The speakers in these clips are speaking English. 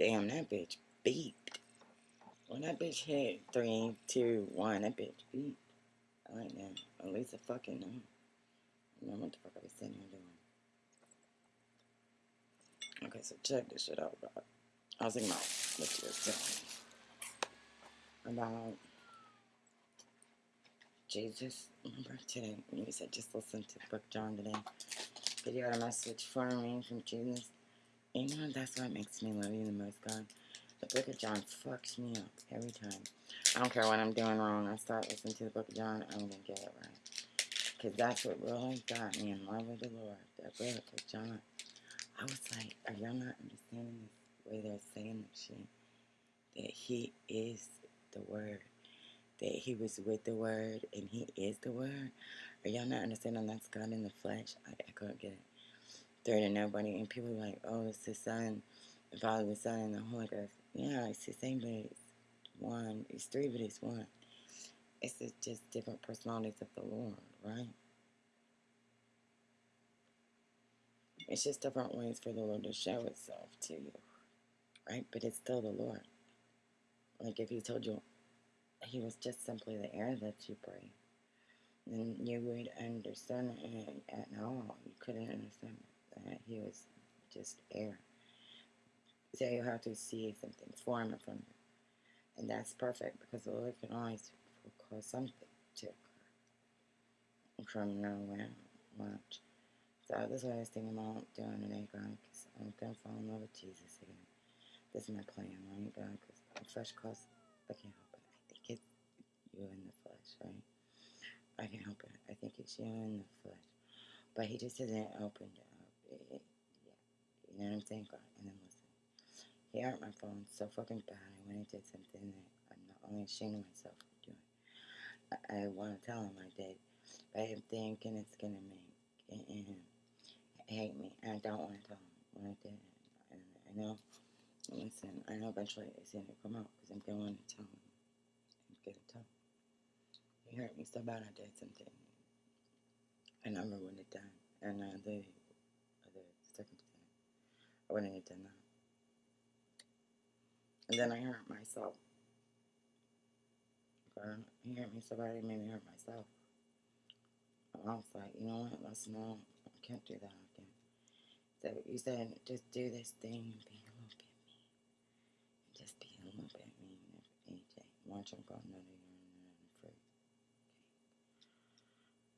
Damn, that bitch beeped. When that bitch hit three, two, one, that bitch beeped. I like that. At least I fucking know. I know what the fuck I was sitting here doing. Okay, so check this shit out, bro. I was thinking about what you were about Jesus. Remember today you said just listen to book John today? Because you got a message for me from Jesus. And that's what makes me love you the most, God. The book of John fucks me up every time. I don't care what I'm doing wrong. I start listening to the book of John, I'm going to get it right. Because that's what really got me in love with the Lord. That book of John. I was like, are y'all not understanding this way they're saying this shit? That he is the word. That he was with the word and he is the word. Are y'all not understanding that's God in the flesh? I, I couldn't get it. Third and nobody. And people are like, oh, it's the Son, the Father, the Son, and the Holy Ghost. Yeah, it's the same, but it's one. It's three, but it's one. It's just different personalities of the Lord, right? It's just different ways for the Lord to show itself to you, right? But it's still the Lord. Like if He told you He was just simply the air that you breathe, then you would understand it at all. You couldn't understand He was just air. So you have to see something form from him. And that's perfect because the Lord can always cause something to occur from nowhere. Watch. So this is what I was thinking about doing today, God, because I'm going to fall in love with Jesus again. This is my plan, right, God? Because the flesh costs, I can't help it. I think it's you in the flesh, right? I can't help it. I think it's you in the flesh. But he just hasn't opened up. Yeah. You know what I'm saying, God? And then listen. He hurt my phone so fucking bad. I went and did something that I'm not only ashamed of myself for doing. I, I want to tell him I did. But I'm thinking it's to make him hate me, and I don't want to tell him what I did. And I know, listen, I know eventually it's to come out because I'm going to tell him. I'm to tell him. He hurt me so bad I did something I never would have done. And other circumstance, I wouldn't have done that. And then I hurt myself. He hurt me so bad it made me hurt myself. I was like, you know what, let's not, I can't do that. Again. So you said, just do this thing and be a little bit mean. Just be a little bit mean AJ. Watch him go another year and fruit.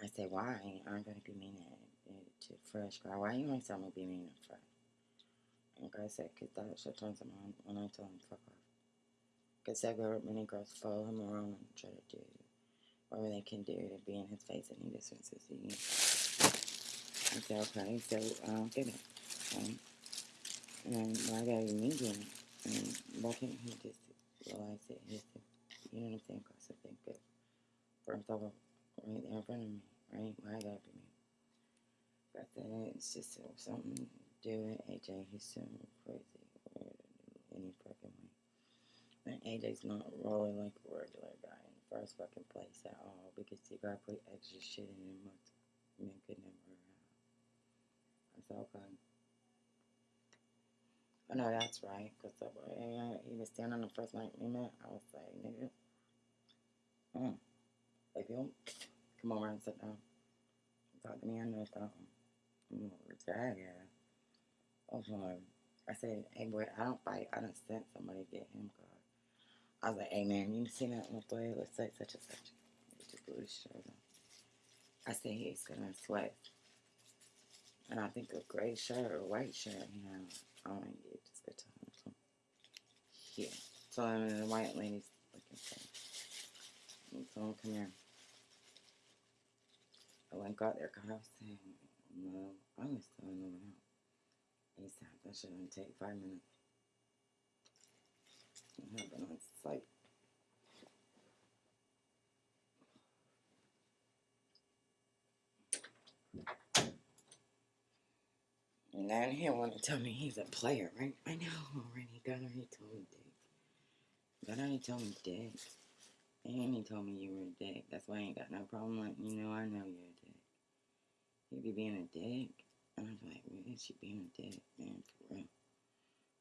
Okay. I said, why aren't going to be mean to fresh guy? Why you want someone to be mean to fresh? And I said, because that shit turns him on when I tell him fuck off. Because that girl, many girls follow him around and try to do whatever they can do to be in his face and he just wants to see you. I said, okay, so I don't get it. And why gotta me doing it? And why can't he just realize that he's, you know what I'm saying? Because I think good for himself right there in front of me, right? Why gotta be me? But then it's just something do with AJ. He's so crazy any fucking way. And AJ's not rolling like a regular guy in the first fucking place at all because he gotta put extra shit in him. Men could never have. I said, okay. I know that's right, because he was standing on the first night we met. I was like, nigga, mm, if you come over and sit down, talk to me, I know something. I'm drag ass. Okay. Um, I said, hey boy, I don't fight. I don't send somebody to get him caught. I was like, hey man, you see that little boy? Let's say such and such. He just shirt. I said, he's gonna sweat. And I think a gray shirt or white shirt, you know. I don't get just go tell him. So, here. So I'm in the white lady's looking for him. So come here. I went got there because I was saying, no, I was telling him out. Said, that shouldn't take five minutes. It happened on site. And then he want to tell me he's a player, right? I know already. God already told me dick. God already told me dick. And he told me you were a dick. That's why I ain't got no problem letting you know I know you're a dick. You be being a dick. And I was like, is she being a dick, man, for real?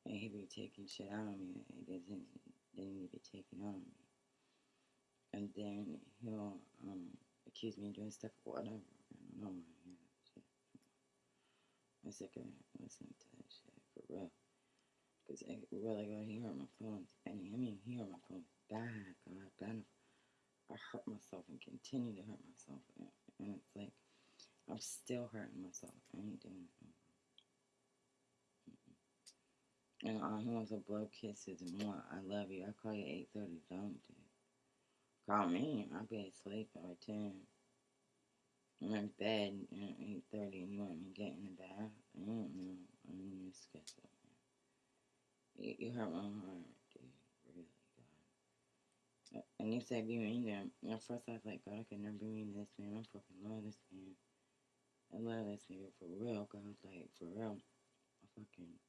Hey, he be taking shit out of me that doesn't didn't need to be taken out of me. And then he'll um accuse me of doing stuff or whatever. I don't know. Shit. I'm sick of listening to that shit for real. Cause I really got here on my feelings. And I mean here on my feelings bad, God, bad. I hurt myself and continue to hurt myself. And, and it's like I'm still hurting myself. I ain't doing it. And uh, he wants to blow kisses and more. I love you. I call you 8.30. Don't do. Call me. I'll be asleep by 10. I'm in bed at 8.30 and you want me to get in the bath? I don't know. I'm in your schedule. You, you hurt my heart, dude. Really, God. And you said you ain't there. At first I was like, God, I could never be mean to this man. I'm fucking love this man. I love this nigga for real, God. Like, for real. I fucking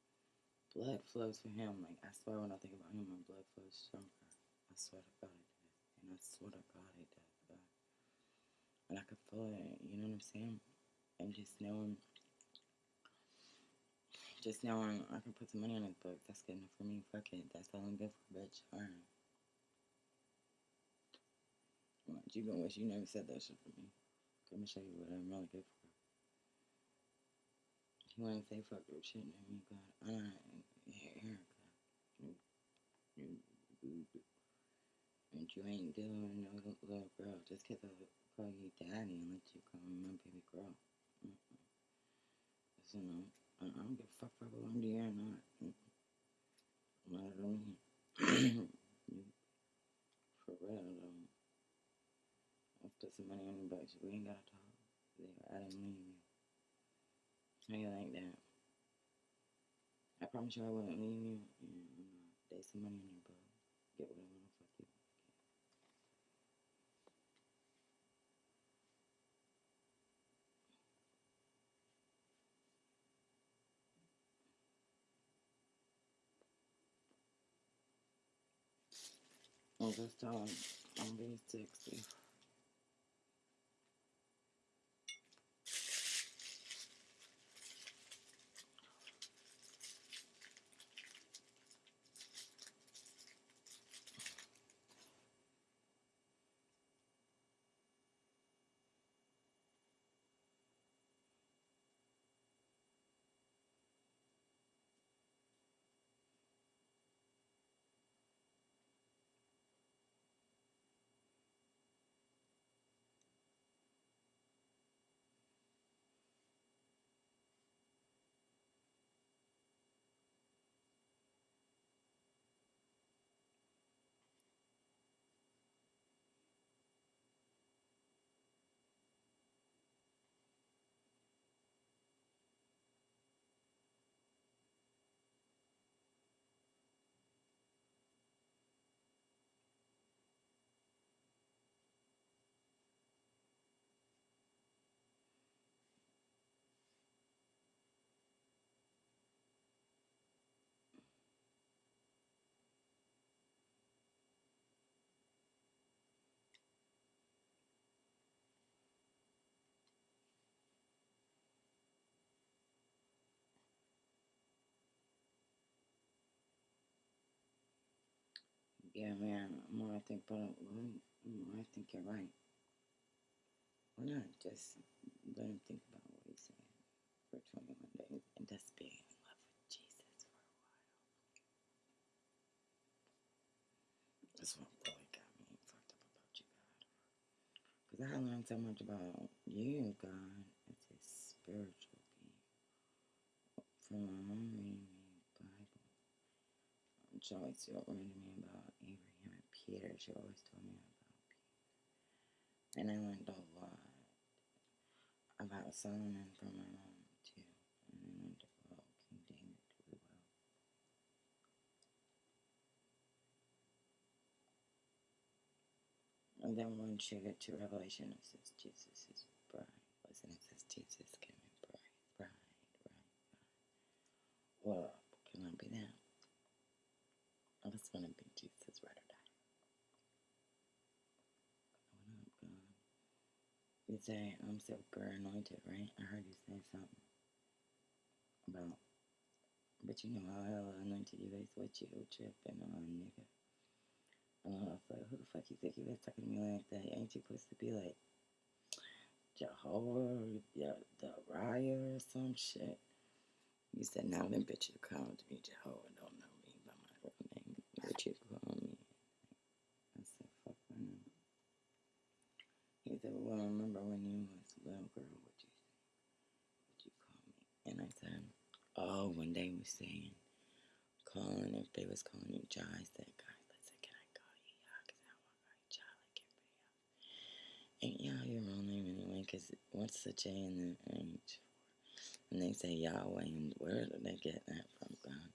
blood flows for him. Like, I swear when I think about him, my blood flows stronger. I swear to God it does. And I swear to God it does, God. And I could feel it, you know what I'm saying? And just knowing, just knowing I can put some money on his book, that's good enough for me. Fuck it. That's all I'm good for, bitch. Alright. You gonna wish you never said that shit for me. Let me show you what I'm really good for. You wanna say fuck your shit, and you got you, you, you, and you ain't with no little girl just 'cause I call you daddy and let you call me my baby girl. Mm-mm. Listen, no, I, I don't give a fuck if I belong to you or not. Mm-mm. Not at all. For real, though. I'll put some money on your books. We ain't gotta talk. Yeah, I didn't you. You like that? I promise you I wouldn't leave you. I'm not. There's some money on your book. Get what I want to fuck you. Oh, I'm just telling you, I'm being 60. Yeah, man. More I think the uh, more I think you're right. Why not just let him think about what he's saying for 21 days and just be in love with Jesus for a while? That's what really got me fucked up about you, God. Because I learned so much about you, God, as a spiritual being. From my mom reading me Bible. She always reading me and Peter. She always told me about Peter. And I learned a lot about Solomon from my mom, too. And I learned about King David really well. And then once you get to Revelation, it says Jesus is bride. Listen, it says Jesus came in bride, bride, bride, bride. Well, can I be that? I just want to be Jesus right or die. What up, God? You say I'm super anointed, right? I heard you say something about But you know how hell anointed you guys with you tripping on nigga. And I was like, who the fuck you think you was talking to me like that? Ain't you supposed to be like Jehovah, yeah, the Raya or some shit? You said now them bitches called me Jehovah don't know me by my real name. What you call me? I said, fuck my name. He said, well, I remember when you was a little girl, what you what you call me? And I said, oh, when they was saying, calling, if they was calling you Jai, I said, guys, listen, can I call you Yah? Because I want to call you Jai like everybody else. Ain't Yah your real name anyway? Because what's the J in the H? And they say Yahweh, and where did they get that from, God?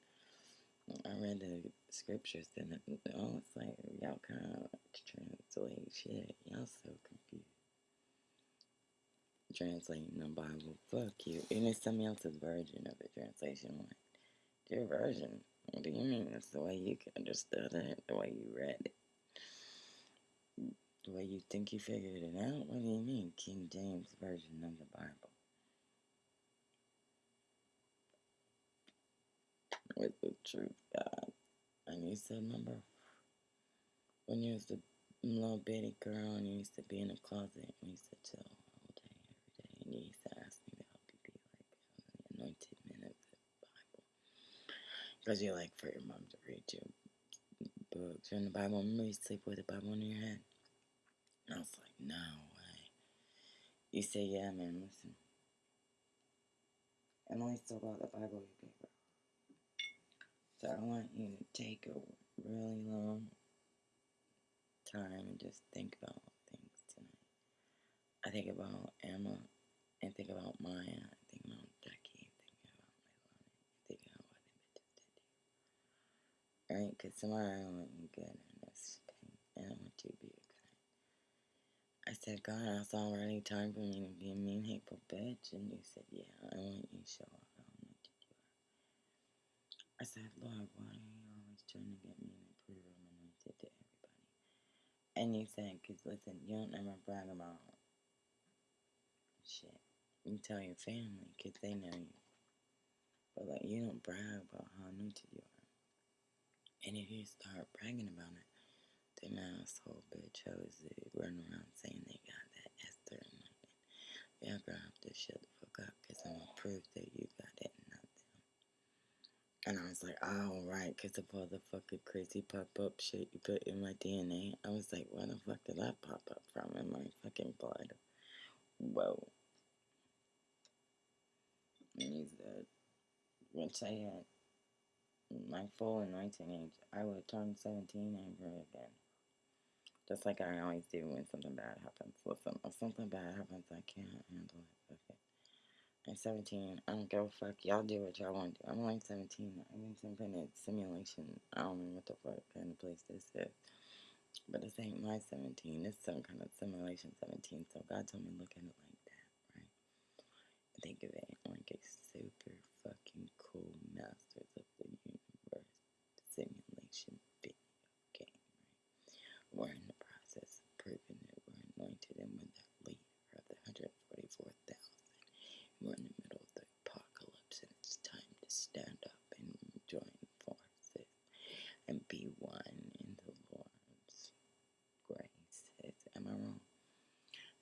I read the scriptures, it, oh, it's like y'all kind of translate shit. Y'all so confused. Translating the Bible, fuck you. And it's somebody else's version of the translation. Like, your version? What do you mean? It's the way you understood it, the way you read it, the way you think you figured it out. What do you mean, King James version of the Bible? with the truth, God. You said, remember when you was a little bitty girl and you used to be in the closet and you used to chill all day, every day, and you used to ask me to help you be like the anointed man of the Bible. Because you like for your mom to read you books in the Bible. Remember you sleep with the Bible in your head? And I was like, no way. You say, yeah, man, listen. I still got the Bible, you gave girl. So I want you to take a really long time and just think about things tonight. I think about Emma and think about Maya, I think about Ducky, think about Leilani, think about what they bitches did to you. Right? Because tomorrow I want you good in this thing, and I want you to be okay. I said, God, it's already time for me to be a mean, hateful bitch. And you said, yeah, I want you to show up. I said, Lord, why are you always trying to get me to prove I'm anointed to everybody? And you said, because listen, you don't ever brag about shit. You tell your family, because they know you. But, like, you don't brag about how anointed you are. And if you start bragging about it, them asshole bitch hoes that run around saying they got that Esther anointing. Y'all gonna have to shut the fuck up, because I'm gonna prove that you got it. And I was like, oh, right, because of all the fucking crazy pop up shit you put in my DNA. I was like, where the fuck did that pop up from in my fucking blood? Whoa. And he said, once I had my full anointing age, I would turn 17 ever again. Just like I always do when something bad happens. Listen, if something bad happens, I can't handle it. Okay. I'm 17. I don't give a fuck. Y'all do what y'all want to do. I'm only 17. I'm in some kind of simulation. I don't know what the fuck kind of place this is. But this ain't my 17. It's some kind of simulation 17. So God told me look at it like that, right? Think of it like a super fucking cool Masters of the Universe simulation video game, right? We're in the process of proving that we're anointed and we're the leader of the 144,000. We're in the middle of the apocalypse and it's time to stand up and join forces and be one in the Lord's grace. Am I wrong?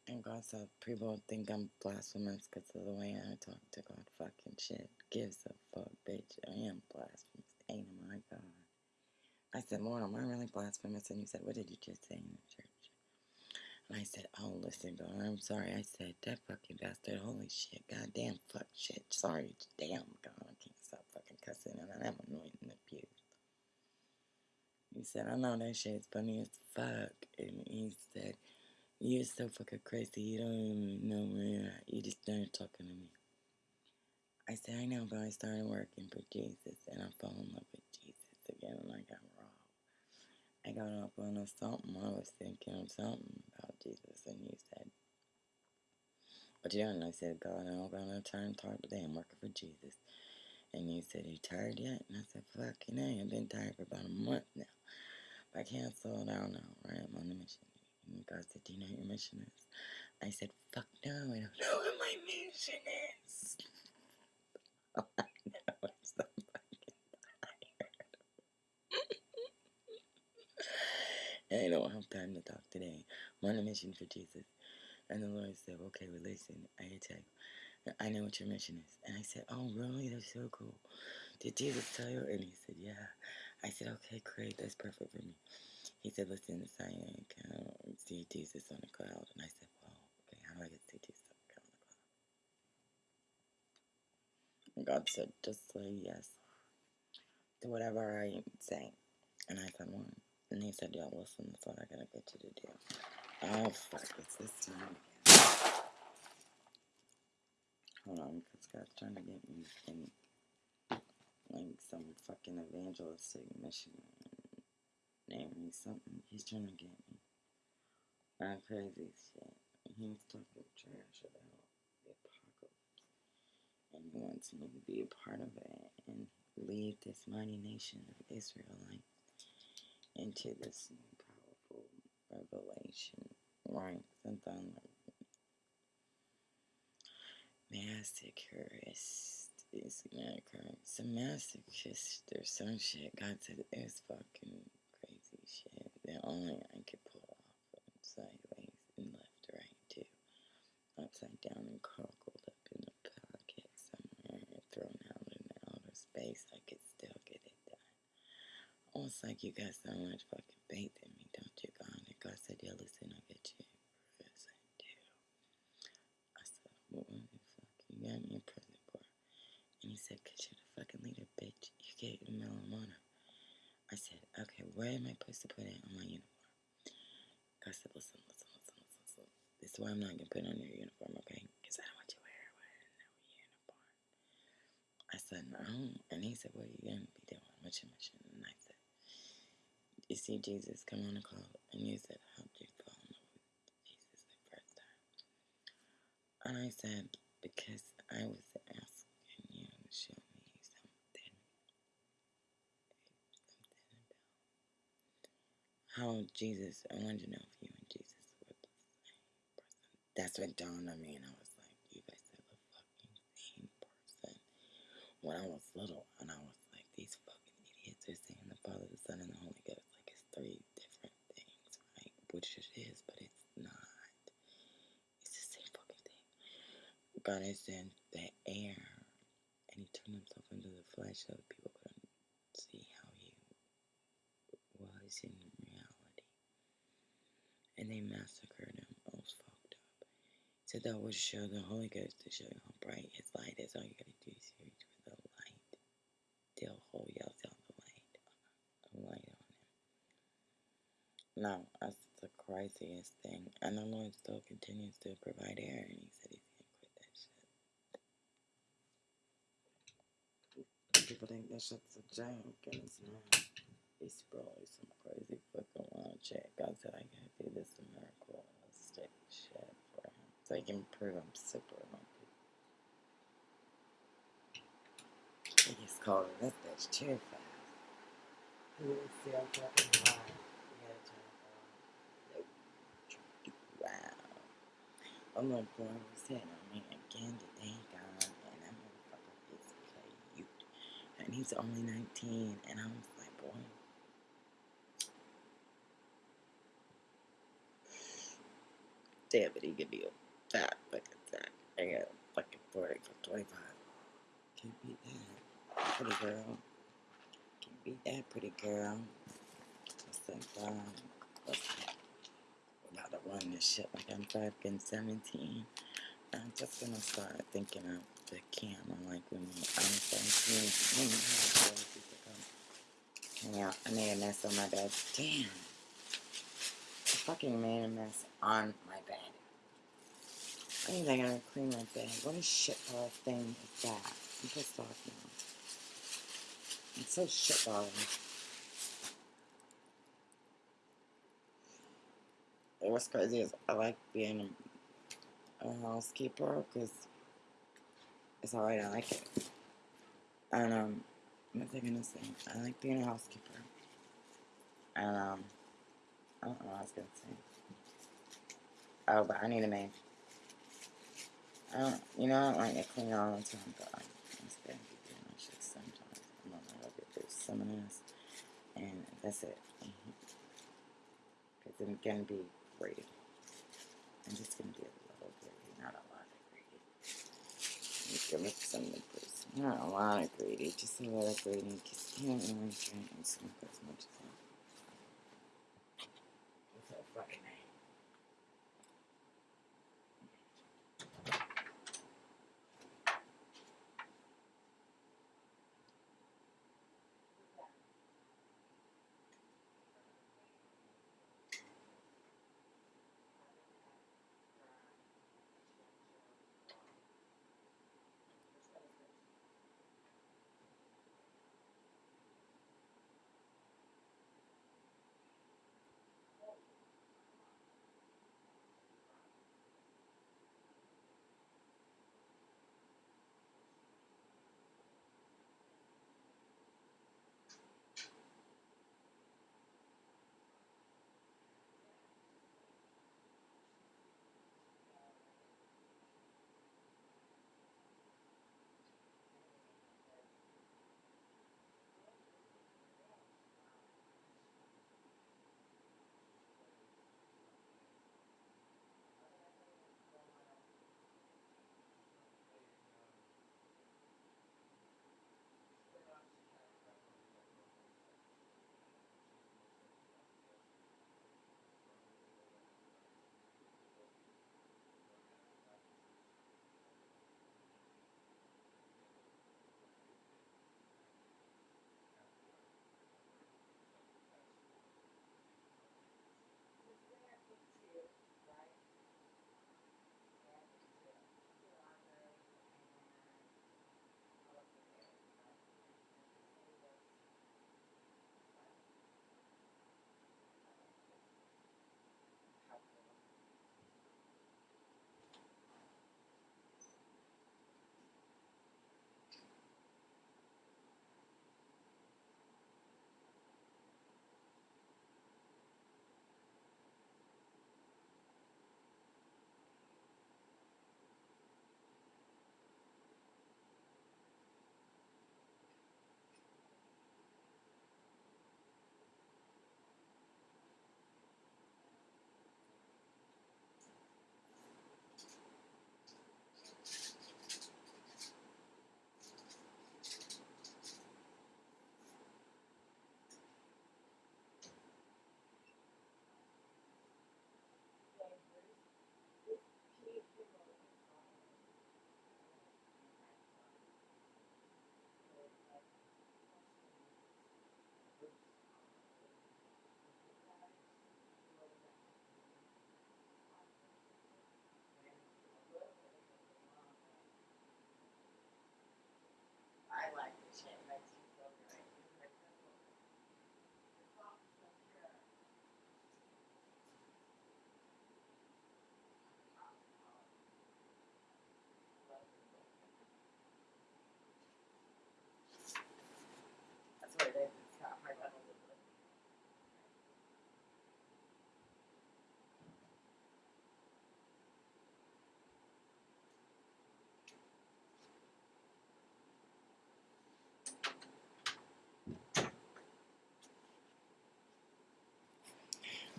And God said people think I'm blasphemous because of the way I talk to God. Fucking shit. Gives a fuck, bitch. I am blasphemous. Ain't my God. I said, Lord, am I really blasphemous? And you said, what did you just say in the church? And I said, oh, listen, God, I'm sorry. I said, that fucking bastard, holy shit, goddamn, fuck shit. Sorry, damn, God, I can't stop fucking cussing, and I'm anointing the pew. He said, I know that shit's funny as fuck. And he said, you're so fucking crazy, you don't even know where. You just started talking to me. I said, I know, but I started working for Jesus, and I fell in love with Jesus again, and I got I got up on a something. I was thinking of something about Jesus, and you said, What you doing? I said, God, I'm gonna turn talk today. I'm working for Jesus. And you said, Are you tired yet? And I said, Fuck, you know, I've been tired for about a month now. But I can't slow down now, right? I'm on a mission. And God said, Do you know what your mission is? I said, Fuck no, I don't know what my mission is. Oh I know it's something. I don't have time to talk today. I'm on a mission for Jesus. And the Lord said, okay, well, listen, I you, I know what your mission is. And I said, oh, really? That's so cool. Did Jesus tell you? And he said, yeah. I said, okay, great. That's perfect for me. He said, listen, I can see Jesus on the cloud. And I said, well, okay, how do I get to see Jesus on the cloud? And God said, just say yes to whatever I say. And I said, well, and he said, yeah, listen, that's what I gotta get you to do. Oh, fuck, it's this time again. Hold on, God's trying to get me think like some fucking evangelistic mission. Name me something. He's trying to get me. Not crazy shit. He's talking trash about the apocalypse. And he wants me to be a part of it and lead this mighty nation of Israelites into this powerful revelation. Right, something like masochist is not correct. Some masochist or some shit. God said it was fucking crazy shit that only I could pull off sideways and left, right, too. Upside down and crumpled up in a pocket somewhere and thrown out in outer space. I could still get it done. Almost like you got so much fucking faith in me, don't you, God? And God said, yeah, listen, I'll get you. Yes, I said, what the fuck you got me in prison for? And he said, cause you're the fucking leader, bitch. You me marijuana. I said, okay, where am I supposed to put it on my uniform? God said, listen, listen, listen, listen, listen. This is why I'm not gonna put it on your uniform, okay? Because I don't want you wearing no uniform. I said, no. And he said, what are you gonna be doing? What's your mission? And I you see Jesus come on the call, and you said, how did you fall in love with Jesus the first time? And I said, because I was asking you to show me something, something about how Jesus, I wanted to know if you and Jesus were the same person. That's what dawned on me, and I was like, you guys are the fucking same person. When I was little, and I was like, these fucking idiots are saying the Father, the Son, and the Holy three different things, right? Which it is, but it's not. It's the same fucking thing. God is in the air, and He turned Himself into the flesh so that people couldn't see how He was in reality. And they massacred Him. Oh, it was fucked up. So that would show the Holy Ghost to show you how bright His light is. All you gotta do is reach for the light. They'll hold you out the light. Light. No, that's the craziest thing. And the Lord still continues to provide air, and He said He's gonna quit that shit. People think that shit's a joke, and it's not. It's probably some crazy fucking wild shit. God said I gotta do this miracleistic shit for Him, so He can prove I'm super lucky. He just called this bitch too fast. You see how fucking high. You gotta turn it on. Wow. I'm like, boy, was hitting on me again today, God, and that motherfucker cute. And he's only 19, and I was like, boy. Damn it, he could be a fat fucking sack. I got a fucking 40 for 25. Can't beat that. Pretty girl. Can't beat that pretty girl. Just like, um, to run this shit like I'm fucking 17. I'm just gonna start thinking of the camera like when I'm 17. When you have boys people come hang out. I made a mess on my bed. Damn. I fucking made a mess on my bed. I think I gotta clean my bed. What a shitball thing is that? I'm pissed off now. It's so shitballing. It was crazy is I like being a housekeeper because it's alright, I like it. And, um, what was I gonna say? I like being a housekeeper. And, um, I don't know what I was gonna say. Oh, but I need a maid. I don't, you know, I don't like to clean all the time, but I, I'm just gonna be doing that shit sometimes. I'm not gonna get through some of this. And that's it. it's gonna be greedy. I'm just gonna be a little greedy, not a lot of greedy. Give it some nipples. Not a lot of greedy, just a little greedy. As much as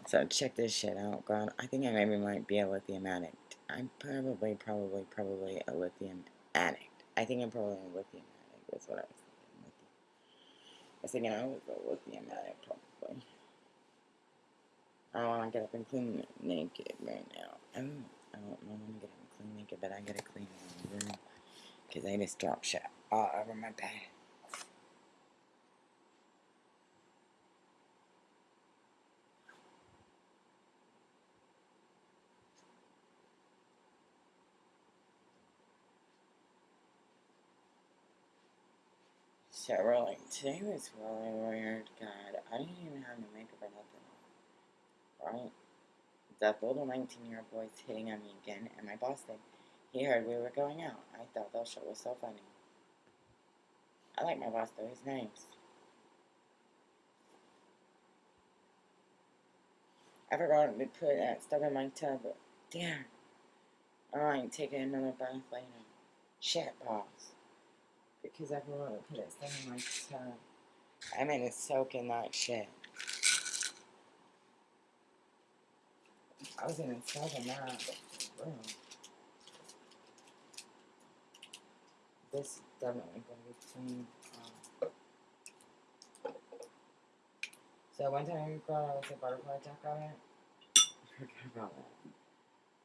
So check this shit out, God. I think I maybe might be a lithium addict. I'm probably, probably, probably a lithium addict. I think I'm probably a lithium addict. That's what I was thinking. I was thinking I was a lithium addict, probably. I don't want to get up and clean naked right now. I don't, I don't want to get up and clean naked, but I gotta clean my room because I just dropped shit all over my bed. Today was really weird. God, I didn't even have no makeup or nothing. Right? That little 19 year old boy's hitting on me again, and my boss said he heard we were going out. I thought that shit was so funny. I like my boss though, he's nice. I forgot to put that stuff in my tub. But damn. Alright, taking another bath later. Shit, boss. Because I forgot to put it in my tub. I'm gonna soak in that shit. I was in inside of that room. This is definitely to be clean. Um, so one time you thought I was a butterfly jack on it. Forget about that.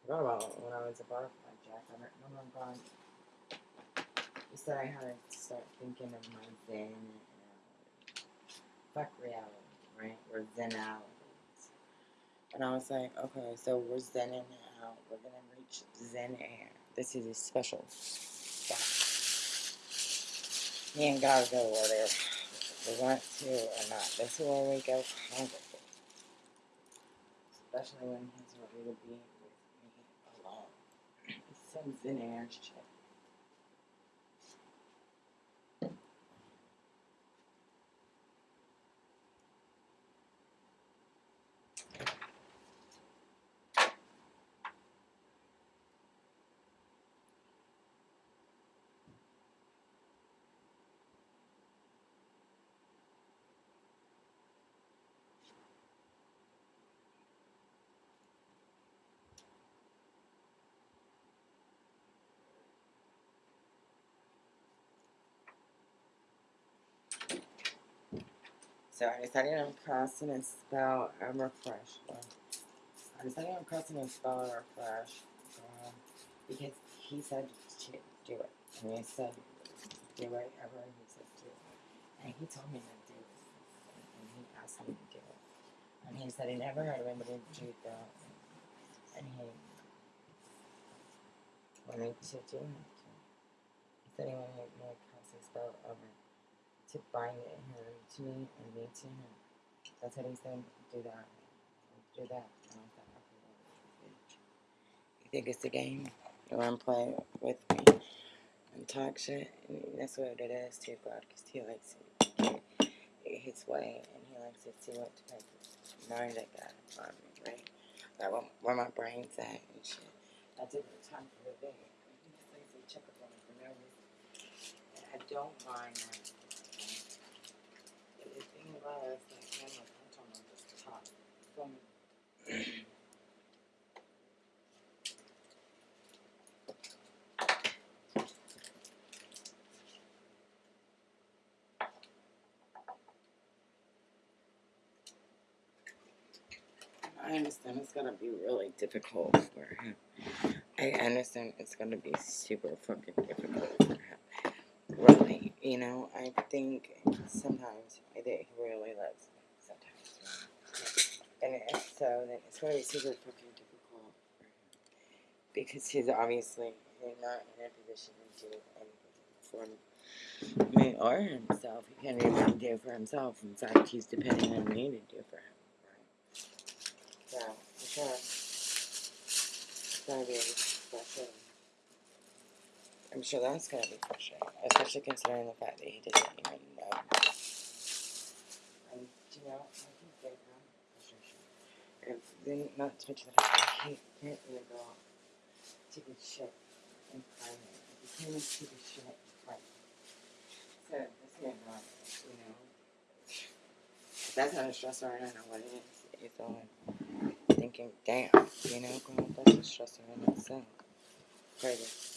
Forgot about when I was a butterfly jack on it. No, no, God. You said I had to start thinking of my zen and uh, fuck reality, right? We're zenalities. And I was like, okay, so we're zenning out. We're gonna reach zen air. This is a special spot. Me and God go whether we want to or not. This is where we go congregate. Especially when he's ready to be with me alone. Some zen air shit. So I decided on casting a spell and refresh. I decided on casting a spell and refresh um, because he said to do it. And he said do whatever he said do. And he told me to do it. And he asked me to do it. And he said he never heard of anybody do that. And he wanted to do it. He said he wanted me to cast a spell over to bind him to me and me to him. That's what he said. Do that. Do that. I. You think it's a game? You want to play with me and talk shit? And that's what it is too, God, because he likes it his way and he likes to see what type of mind I got on me, right? Like where, where my brain's at and shit. I took the time for the day. He just likes to check up on me for no reason. And I don't mind that From I understand it's gonna be really difficult for him. I understand it's gonna be super fucking difficult you know, I think sometimes he really loves me. Sometimes, and so, then it's gonna be super fucking difficult for him because he's obviously not in a position to do anything for me or himself. He can't even do for himself. In fact, he's depending on me to do for him. So, it's gonna be frustrating. I'm sure that's gonna be frustrating, especially considering the fact that he doesn't even know. And you know, I can get that frustration. And then not to mention the fact that he can't even go out take a shit in private. You can't even take a shit in private. So that's not right, you know. If that's not a stressor, I don't know what it is. It's all thinking, damn, you know, that's a stressor in itself. Crazy.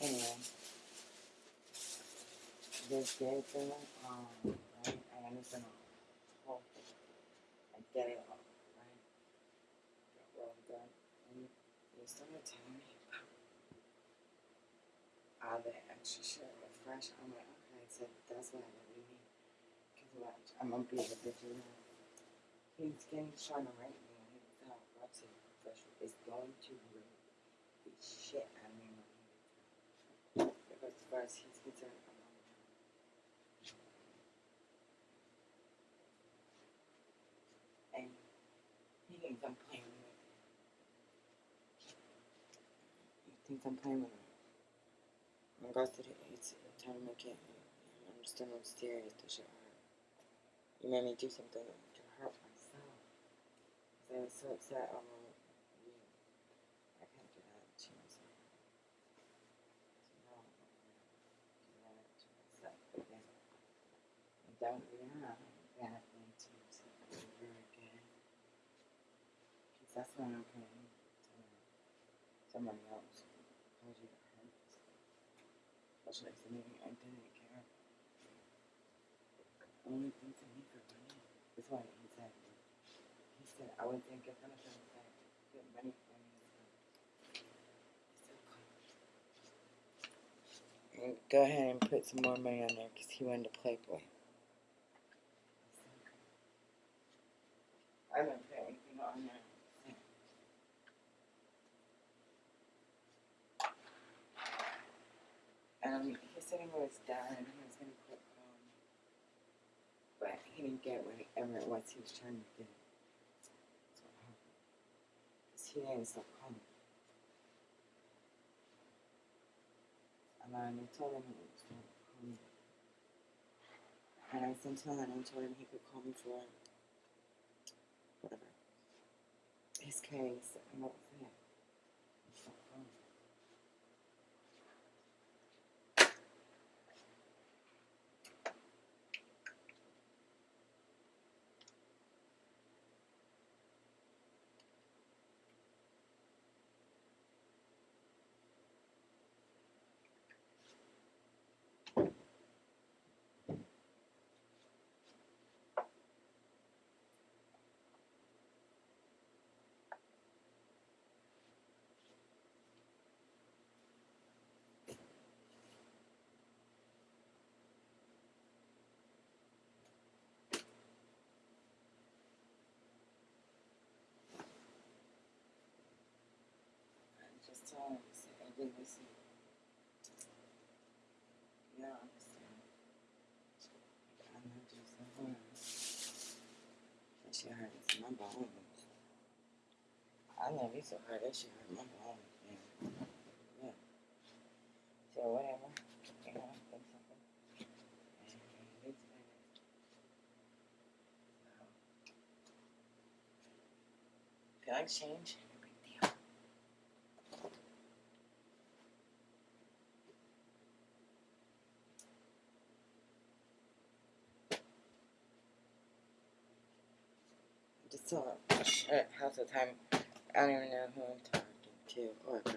Anyway. This gay thing, um, right? I understand the whole thing. I get it all, right? Well done. And you started telling me about all the extra shit with fresh. I'm like, okay, so that's what I really need. Because watch, I'm gonna be able to do that. He's getting trying to rape me he's out watching fresh is going to rape the shit out of me when he gets out. Because as far as he's concerned, I'm And he thinks I'm playing with him. He thinks I'm playing with him. I'm going through it. It's time to make it. I understand I'm serious. This shit hurt. You made me do something to hurt myself. I was so upset over you. I can't do that to myself. So now I'm going to do that to myself again. To that's not okay. someone else calls you the hurt. Especially somebody I didn't care. Only thing to me for money. Why he said, he said, I would think if get money go ahead and put some more money on there because he wanted to play boy. I don't put anything on there. Um, he said he was done and he was gonna quit calling. But he didn't get whatever it was he was trying to get. So what happened. Cause he didn't stop calling. And then I told him he would stop calling. And I sent him and I told him he could call me for whatever. His case and what was it? He stopped calling. I just him, I I didn't listen. You don't understand. I loved you so much. That shit hurts my bones. I know you so hard, that shit hurt my bones, man. Yeah. So whatever. You know, think something. Better. So, feel like change? Shit, half the time, I don't even know who I'm talking to, or about.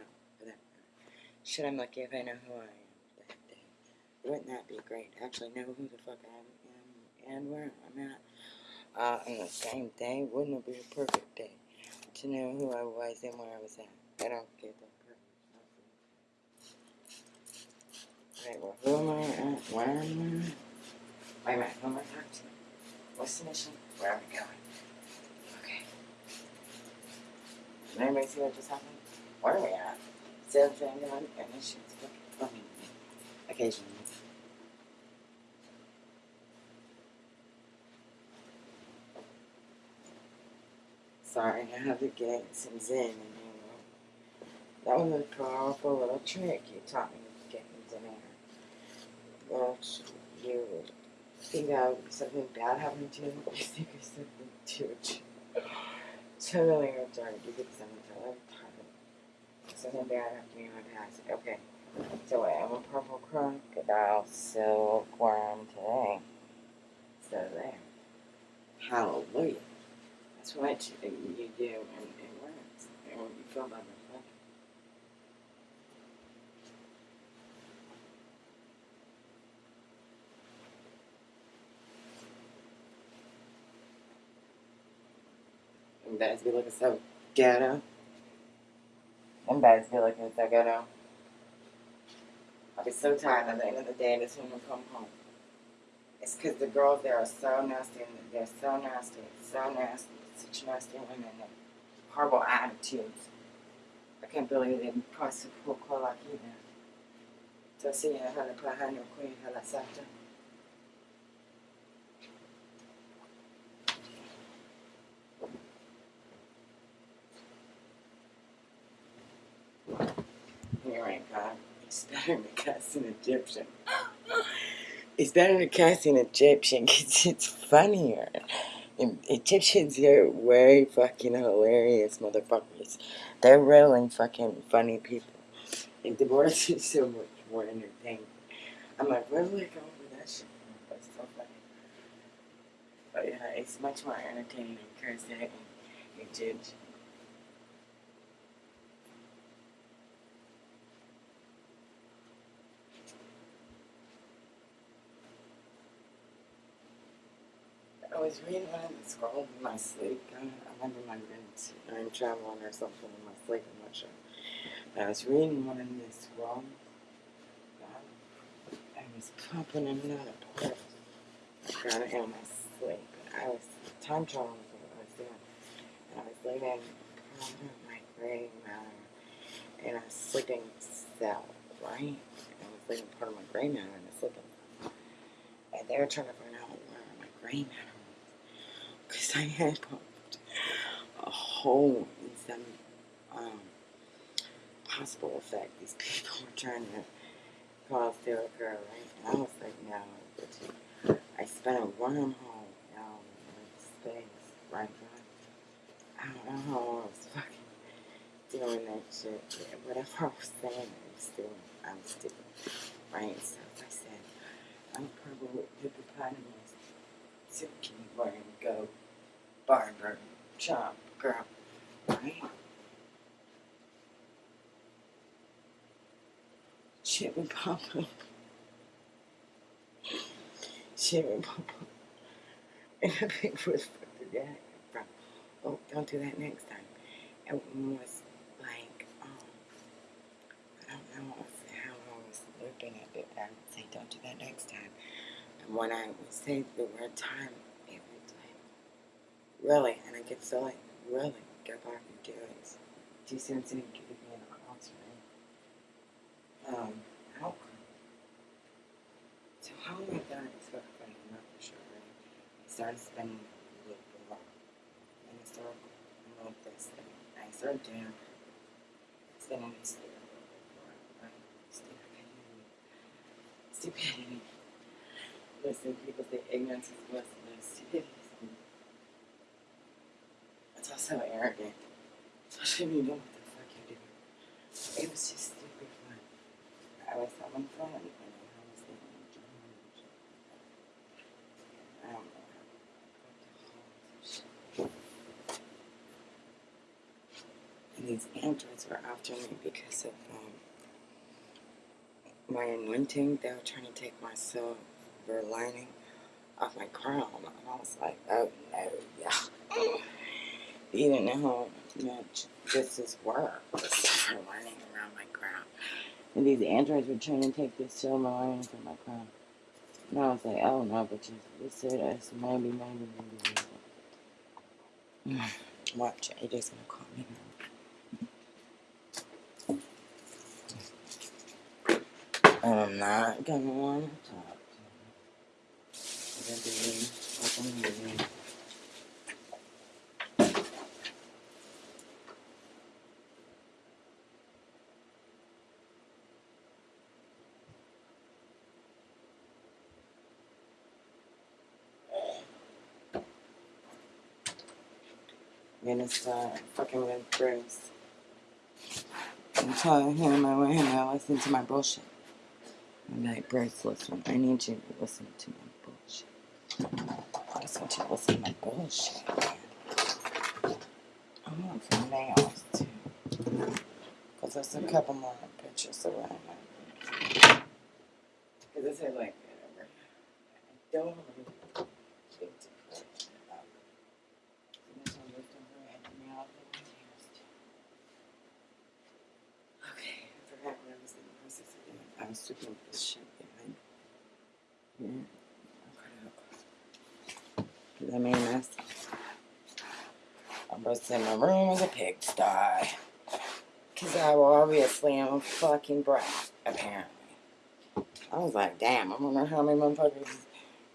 Shit, I'm lucky if I know who I am that day. Wouldn't that be great actually know who the fuck I am and where I'm at? Uh, on the same day, wouldn't it be a perfect day to know who I was and where I was at? I don't get that perfect. Right, well, who am I at? Where am I? Wait a minute, who am I talking to? What's the mission? Where are we going? Okay. Did anybody see what just happened? Where are we at? Same thing on, and fucking funny. Occasionally. Sorry, I have to get some zen in here. That was a powerful little trick you taught me to get me zen air. But you think that something bad happening to you, you think it's something to totally retarded. You think something totally retarded. Something bad happened in my past. Okay. So I'm a purple crocodile silkworm today. So there. Hallelujah. That's what you, do and it works. And you feel by the guys be looking so ghetto. Them guys be looking so ghetto. I'll be so tired at the end of the day this woman come home. It's because the girls there are so nasty and they're so nasty, so nasty, such nasty women and horrible attitudes. I can't believe they cross the pool like did. So see how to put her no queen, how to suffer. Here ain't God. It's better cast an Egyptian. It's better to cast an Egyptian because it's funnier. Egyptians are way fucking hilarious motherfuckers. They're really fucking funny people. And divorce is so much more entertaining. I'm like, where do I go with that shit? It's so funny. But yeah, it's much more entertaining than cursing Egyptian. Was reading of the in my sleep. I remember my been time traveling or something in my sleep. I'm not sure. But I was reading one of the scrolls. Uh, I was in and out of portals. God, in my sleep. I was time traveling was what I was doing. And I was part of my gray matter in a sleeping cell, right? I was living part of my gray matter in a sleeping cell. And they were trying to find out where my gray matter. Because I had popped a hole in some um, possible effect these people were trying to cause to occur, right? And I was like, no, I spent a wormhole down in space, right? I don't know how I was fucking doing that shit. Yeah, whatever I was saying, I was doing. I was doing. Right? So I said, I'm probably hippopotamus. So can you learn go barber, chop, girl, right? Shit pop up. Shit pop up. And a big was fucking that. Bro. Oh, don't do that next time. It was like, um, I don't know how I was looking at it. I would say, don't do that next time. And when I would say the word time, really, and I get so like, really, go back and do it. Saying? Give me an right? Um, how So how am I done? It's what I'm not for sure, right? I started spending a little bit more in and like this thing. I started doing spending this a little bit more, right? Stupidity. Stupidity. Listen, people say ignorance is bliss, but stupidity is Also arrogant. Especially when you know what the fuck you're doing. It was just stupid fun. I was having fun and I was doing shit. I don't know. And these androids were after me because of um, my anointing. They were trying to take my silver lining off my crown. And I was like, oh no, yeah. You didn't know how much this silver lining around my crown. And these androids were trying to take this silver lining from my crown. And I was like, oh no, but you, you said us, maybe, maybe, maybe, maybe. Watch, it is gonna call me now. I'm not gonna wanna talk to you. Gonna be fucking with Bruce. I'm telling him I want him to listen to my bullshit. I'm like, Bruce, listen, I need you to listen to my bullshit. I just want you to listen to my bullshit. I want some nails, too. Because there's a couple more pictures I. Because I said, like, whatever. I don't really think to put um, this one just over at the mouth and my ears, too. Okay, I forgot what I was in the process of doing. I was looking at this shit behind here. I'll I a mess. I'm supposed to my room is a pigsty. Because I obviously am a fucking brat, apparently. I was like, damn, I wonder how many motherfuckers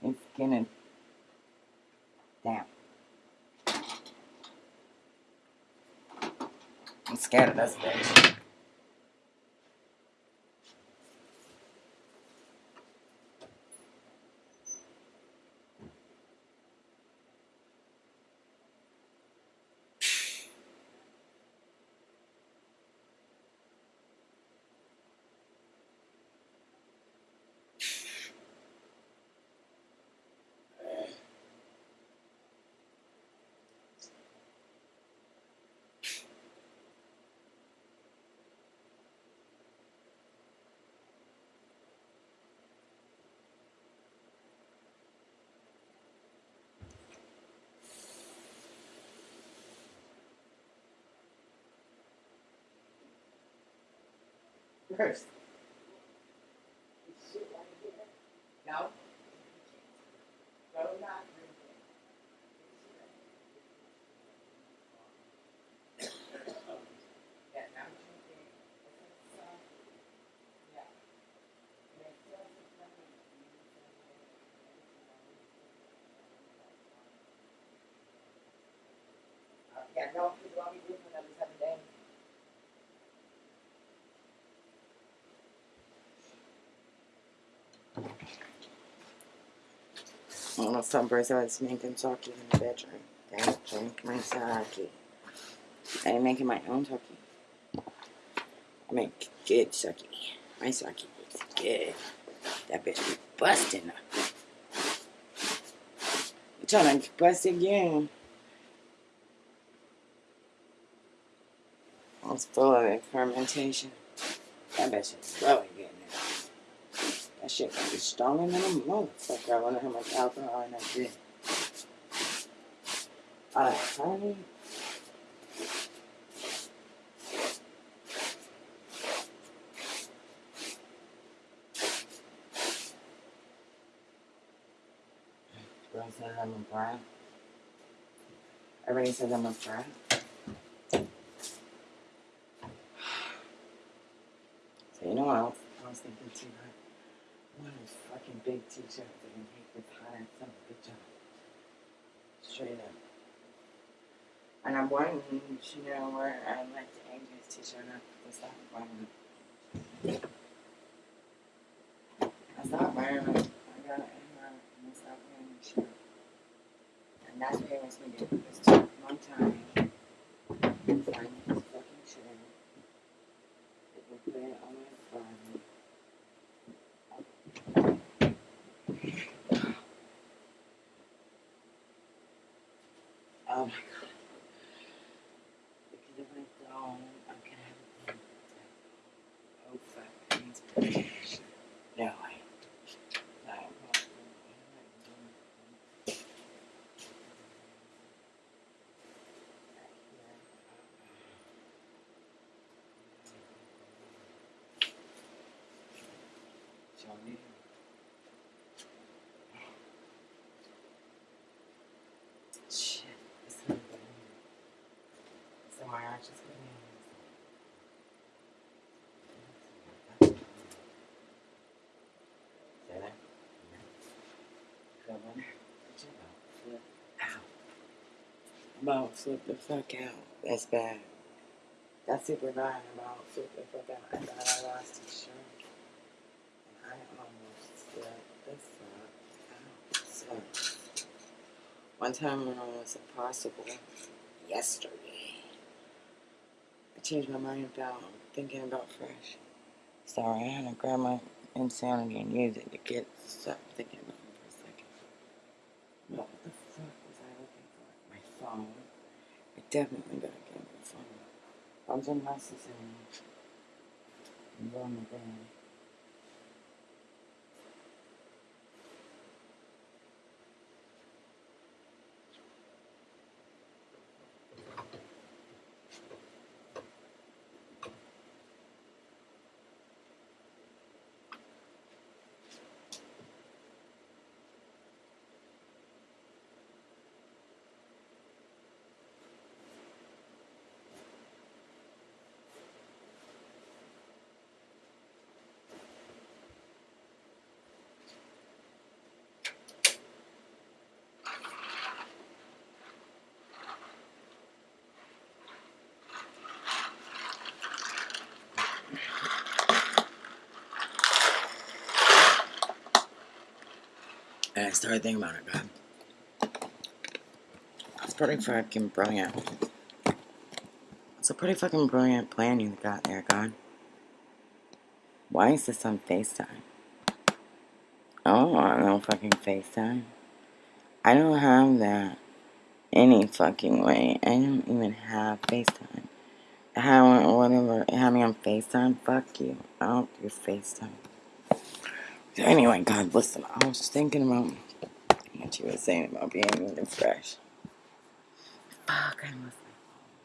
is gonna. Damn. I'm scared of this bitch. First. No? Yeah, I'm drinking. It's a Yeah. And it feels like Uh, yeah, no, because I'll be doing for another seven days. I don't know, some person was making sake in the bedroom. Don't drink my sake. I ain't making my own sake. I make good sake. My sake is good. That bitch be busting up. Trying to bust again. It's full of fermentation. That bitch is now. That shit gonna be stronger than a motherfucker. I wonder how much alcohol in that shit. Uh, honey. Girl said I'm a brat. Everybody says I'm a brat. So you know what else I was thinking too, right? One of those fucking big that can take this hot ass son of a bitch off. Straight up. And I'm wearing, you know, where I the Angels t-shirt up. It's not wearing it. I stopped wearing it. I got it in my, and I stopped wearing the shirt. And that's what it makes me do. It's took a long time to find this fucking shirt. It will put it on my body. Oh my god. Because if I don't, I'm gonna have a panic attack. Oh fuck, that needs protection. No way. No, I'm not doing it. Show. Shit, it's. So my arch is good. Say that. Come on. Chill. Flip. I'm about to flip the fuck out. That's bad. That's super bad. I'm about to flip the fuck out. I thought I lost a shirt. And I almost flipped So, one time uh, when I was impossible, yesterday, I changed my mind about thinking about fresh. Sorry, I had to grab my insanity and use it to get stop thinking about it for a second. What the fuck was I looking for? My phone. I definitely gotta get my phone. Phone's unnecessary. I'm going to bed. And I started thinking about it, God. It's pretty fucking brilliant. It's a pretty fucking brilliant plan you got there, God. Why is this on FaceTime? Oh, I don't fucking FaceTime. I don't have that any fucking way. I don't even have FaceTime. How, whatever, have me on FaceTime? Fuck you. I don't do FaceTime. Anyway, God, listen, I was thinking about what you were saying about being really fresh. Fuck, I lost my phone.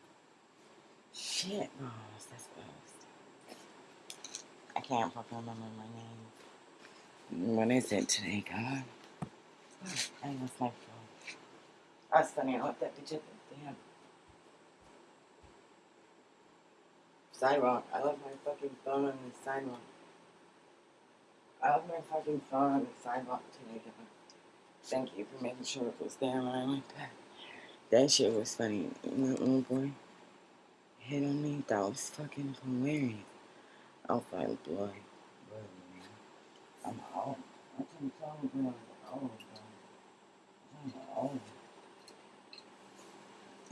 Shit, oh, was that supposed? I can't fucking remember my name. What is it today, God? I lost my phone. That's funny. I left that bitch at the damn sidewalk. I left my fucking phone on the sidewalk. I left my fucking phone on the sidewalk today, God. Thank you for making sure it was there when I went back. That shit was funny. That little boy hit on me. That was fucking hilarious. I was like, boy. I'm old. I can tell you, I'm old. I'm old.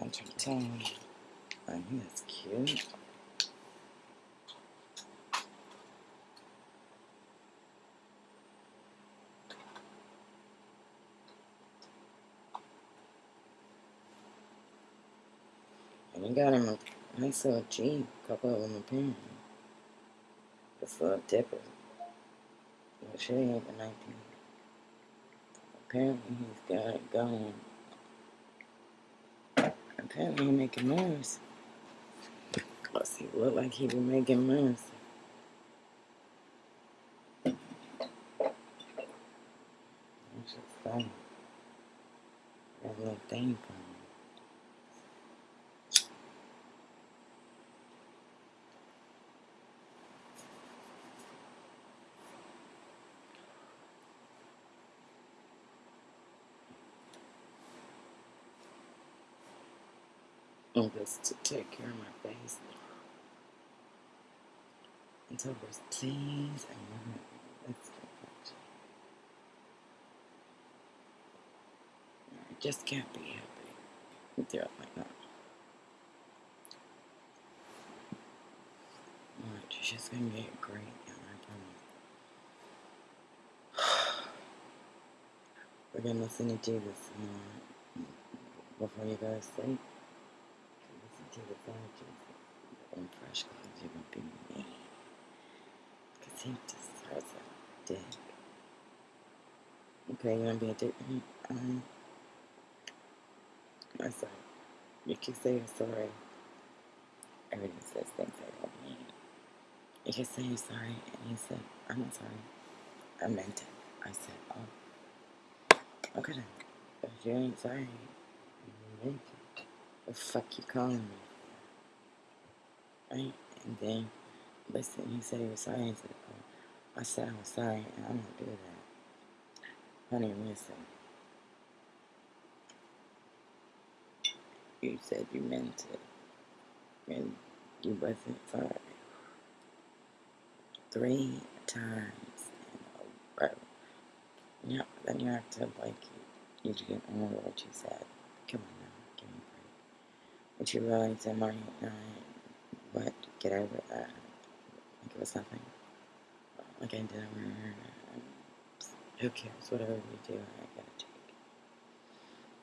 I'm trying to tell you. Like, he is cute. He got him a nice little Jeep. A couple of them apparently. This little dipper. But she ain't the 19. Apparently he's got it going. Apparently he making moves. Cause he look like he be making moves. That's just funny. That little thing from him. And just to take care of my face. Until there's please and women. That's much. I just can't be happy with you like that. Alright, she's just gonna get great, and I promise. We're gonna listen to Jesus uh, before you go to sleep. Listen to the sound of Jesus. And fresh clothes, you're gonna be me. Because he just has a dick. Okay, you wanna be a dick? Um, I said, you can say you're sorry. Everyone says things I don't mean. You can say you're sorry, and he said, I'm not sorry. I meant it. I said, oh, okay then. If you ain't sorry, you meant it. The fuck you calling me? Right? And then, listen, he said he was sorry. He said, oh, I said I was sorry, and I'm not do that. Honey, listen. You said you meant it, and you wasn't sorry. Three times in a row. Yeah, then you have to like you didn't remember what you said. Come on now, give me a break. But you really said Marty and get over that. Like it was nothing. Like I did over who cares? Whatever we do, I gotta take.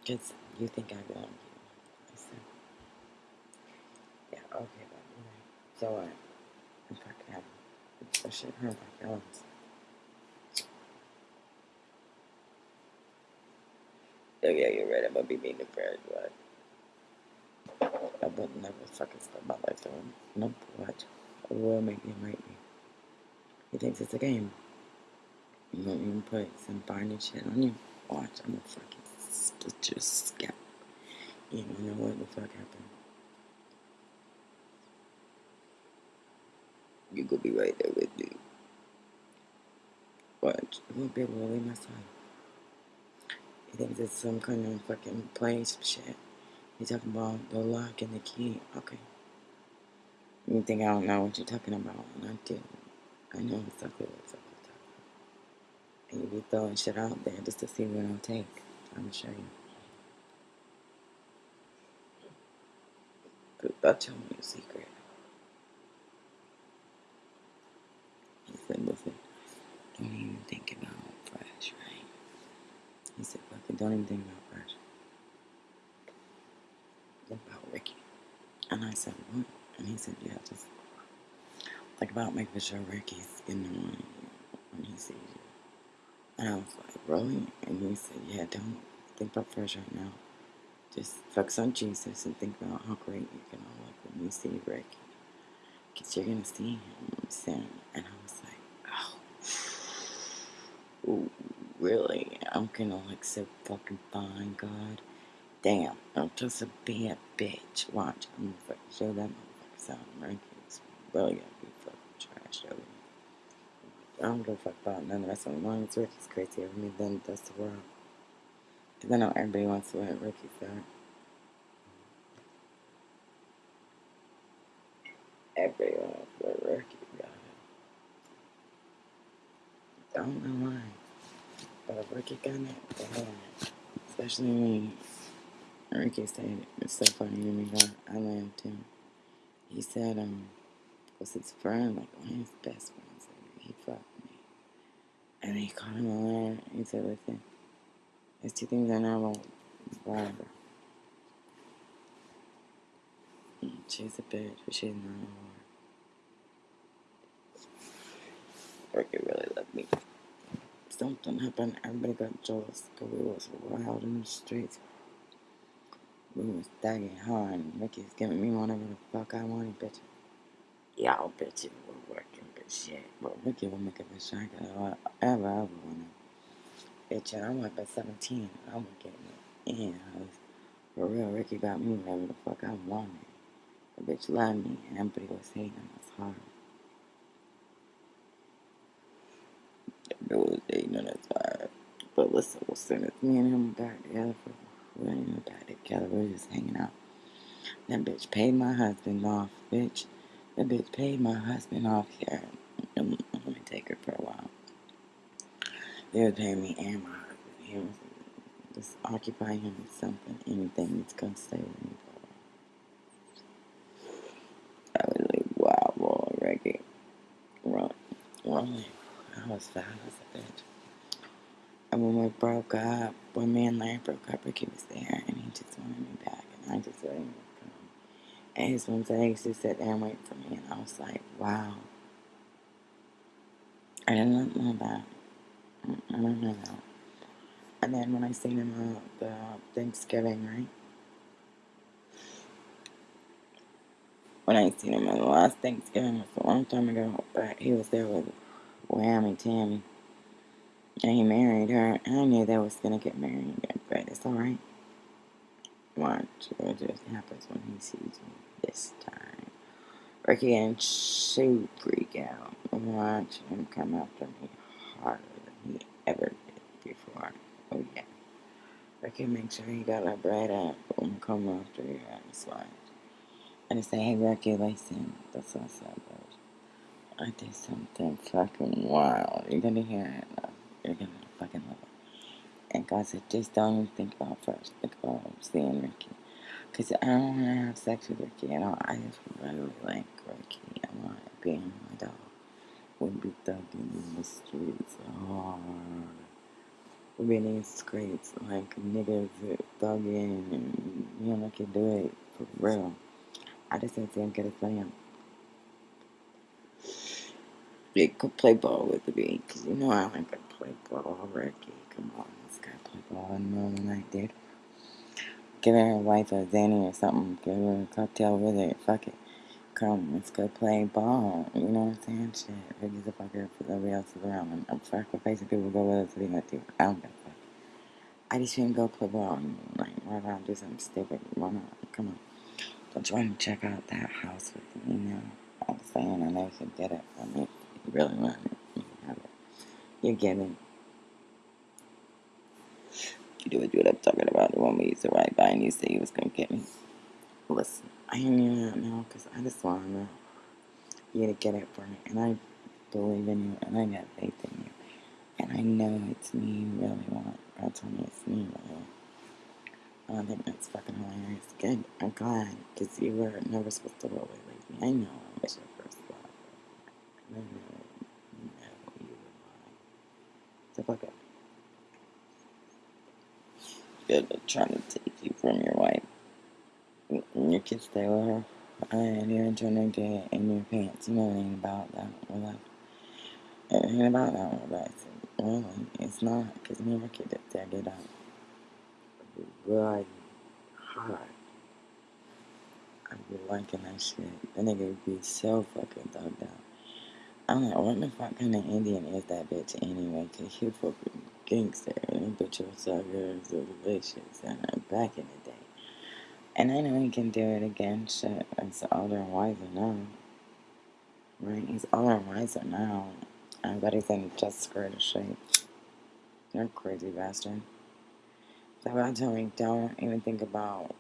Because you think I belong to you. I said, yeah, okay, but you're. So what? I'm fucking happy. Shit hurt my feelings. Oh yeah, you're right. I'm gonna be mean to Brad, but would never fucking spend my life doing. Nope. What? I will make him rate me. He thinks it's a game. You won't even put some binding shit on you. Watch, I'm gonna fucking split your scalp. You don't know what the fuck happened. You gonna be right there with me. Watch, you won't be able to leave my side. He thinks it's some kind of fucking place shit. He's talking about the lock and the key. Okay. You think I don't know what you're talking about, and I do. I know exactly what you're talking about. And you be throwing shit out there just to see what I'll take. I'm gonna show you. But I'll tell you a secret. He said, listen, don't even think about fresh, right? He said, fucking don't even think about fresh. Think about Ricky. And I said, what? And he said, yeah, just think about making sure Ricky's in the morning when he sees you. And I was like, really? And he said, yeah, don't think about fresh right now. Just focus on Jesus and think about how great you can all look when you see Ricky. because you're going to see him soon. And I was like, oh, really? I'm going to look so fucking fine, God. Damn, I'm just a bad bitch. Watch, I'm to fucking show that motherfucker something. Rankings really going to be fucking trash over I don't give a fuck about none of the rest of them. As long as Ricky's crazy over me, then that's the world. Because I know everybody wants to let Ricky's got. Everybody wants what Ricky got. I don't know why. But Ricky got it, it. Especially when Ricky said it's so funny to me that I laughed too. He said, um, was his friend, like one of his best friends, he fucked me. And he called him a liar. He said, listen, there's two things I know about Barbara. She's a bitch, but she's not a whore. Ricky really loved me. Something happened, everybody got jealous, because we was wild in the streets. We was thugging hard, and Ricky's giving me whatever the fuck I wanted, bitch. Y'all bitches were working, but shit. But Ricky would make a bitch I could ever, ever wanted. Bitch, and I'm like at 17, I was getting it in. I was, for real, Ricky got me whatever the fuck I wanted. The bitch loved me, and everybody was hating. That's hard. It was hating, that's hard. But listen, as soon as me and him got together, for, we ain't even got together, we were just hanging out. That bitch paid my husband off, bitch. That bitch paid my husband off here. Um, let me take her for a while. They were paying me and my husband. He was just occupy him with something, anything that's gonna stay with me. I was like, wow, Reggie. Run, run. I was fat as a bitch. And when we broke up, when me and Larry broke up, Ricky was there and he just wanted me back and I just him come. And his one said he to sit there and wait for me and I was like, wow. I did not know that. I don't know that. And then when I seen him at the Thanksgiving, right? When I seen him at the last Thanksgiving, it was a long time ago, but he was there with Whammy Tammy. And he married her, I knew they was gonna get married but it's alright. Watch, it just happens when he sees me this time. Ricky and shoot freak out. Watch him come after me harder than he ever did before. Oh yeah. Ricky make sure he got that bread up and come after you ass watch. And I say, hey Ricky, listen, that's what I said, bro. I did something fucking wild. You're gonna hear it. You're gonna fucking love it. And God said, just don't even think about first. Think about seeing Ricky. Because I don't want to have sex with Ricky at all. I just really like Ricky. I want to be my dog. We'd be thugging in the streets hard. We'd be in the streets like niggas thugging and you know, I could do it for real. I just said to him, get a slam. They could play ball with me, because you know I like to play ball, Ricky. Come on, let's go play ball in the middle of the night, dude. Give her a wife a Zanny or something. Give her a cocktail with it. Fuck it. Come, let's go play ball. You know what I'm saying? Shit. Ricky's a fucker if everybody else is around. I'm sacrificing people go with us to they got to. I don't give a fuck. I just to go play ball like run around do something stupid. Why not? Come on. Don't you want to check out that house with me, you know. I'm saying I know you can get it from me. You really want. You it. You get it. You do what you I'm talking about. You want me to ride by and you say you was to get me. Listen, I ain't even know because I just want to know you to get it for me. And I believe in you and I got faith in you. And I know it's me you really want. God told me it's me really want. I think that's fucking hilarious. Good. I'm glad because you were never supposed to really leave me. I know I was your first love. I know, you know you were mine. So fuck it. Good at trying to take you from your wife. You can stay with her. And you're trying to get in your pants. You know it ain't about that. Well, it ain't about that. But it's, really, it's not. Because me and Ricky did that get out. Really hard. I'd be liking that shit. That nigga would be so fucking thugged out. I'm like, what the fuck kind of Indian is that bitch anyway? Cause he fucking gangster. And was so good, so delicious. And uh, back in the day. And I know he can do it again. Shit, it's older and wiser now. Right? He's older and wiser now. I bet he's in just greater shape. You're crazy bastard. So I told me, don't even think about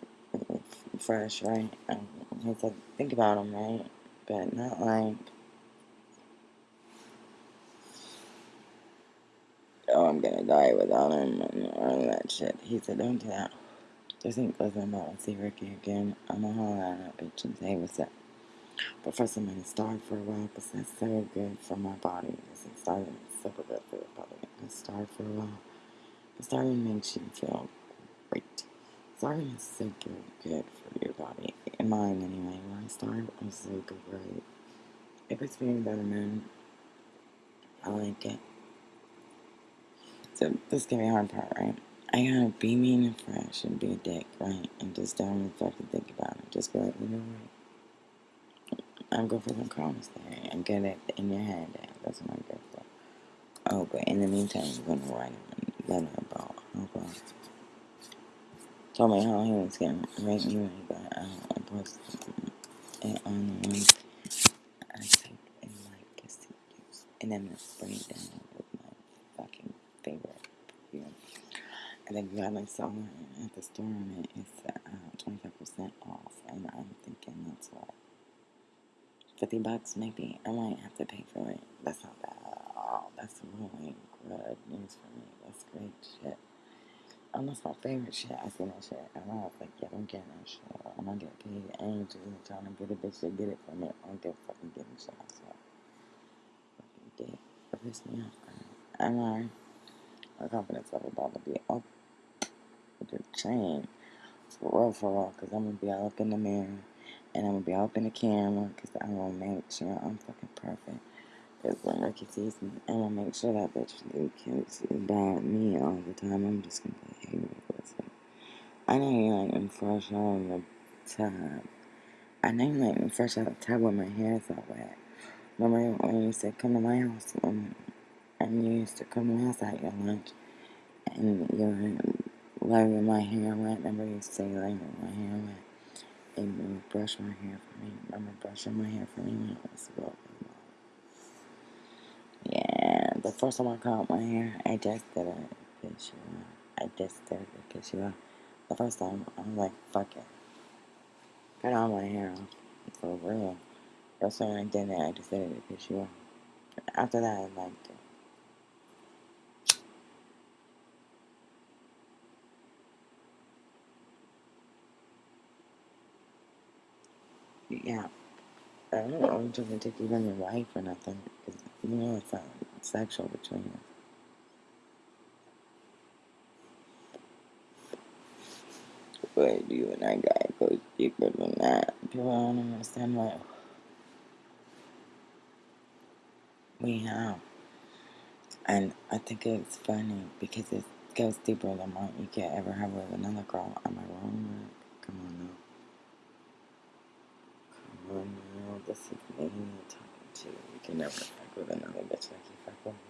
fresh, right? He said, think about him, right? But not like, oh, I'm gonna die without him and all that shit. He said, don't do that. Just think listen about and see Ricky again. I'm gonna holler at that bitch and say what's up. But first, I'm gonna starve for a while because that's so good for my body. It's starving is super good for your body. I'm starve for a while. Starving makes you feel great. Starving is super good for your body. In mine, anyway. When I starve, I'm super great. If it's feeling better, man, I like it. So, this is gonna be a hard part, right? I gotta be mean and fresh and be a dick, right? And just don't even fucking think about it. Just be like, you know what? I'm good for the comments there and get it in your head. That's what I'm good for. Oh, but in the meantime, I'm gonna write a letter about how told me how he was gonna rate me, but I don't post it on the one I type in my pussy use. And then I'm gonna spray it down favorite perfume. And then you got my song at the store and. It's uh, 25% off. And I'm thinking that's what? 50 bucks maybe. I might have to pay for it. That's not bad at all. That's really good news for me. That's great shit. And that's my favorite shit. I seen that shit. And I like, yeah, I'm getting that shit. I'm gonna get paid. I ain't just trying to get a bitch to get it from me. I don't get fucking getting shit. Swear. Fucking dick. It me off. And I, my confidence level about to be up with the chain. For real, for real. Because I'm gonna be all up in the mirror. And I'm gonna be all up in the camera. Because I'm gonna make sure I'm fucking perfect. Because when Ricky sees me, I'm gonna make sure that bitch thinks about me all the time. I'm just gonna be, hey, listen. I know you like me fresh out of the tub. I know you like me fresh out of the tub when my hair is all wet. Remember when you said, come to my house when, and you used to come house at your lunch and you were letting my hair wet? Remember you say letting my hair wet? And you would brush my hair for me. Remember brushing my hair for me when I was broken? Yeah, the first time I cut my hair, I just did it because you I just did it because you the first time I was like, fuck it, cut all my hair off for real. First time I did it, I just did it because you. After that, I liked it. Yeah, I don't know, I'm trying to take from your wife or nothing, because you know it's uh, not sexual between us. But you and I gotta go deeper than that. People don't understand what we have. And I think it's funny because it goes deeper than what you could ever have with another girl. Am I wrong? Come on This is me talking to you. You can never fuck with another bitch like you fuck with me.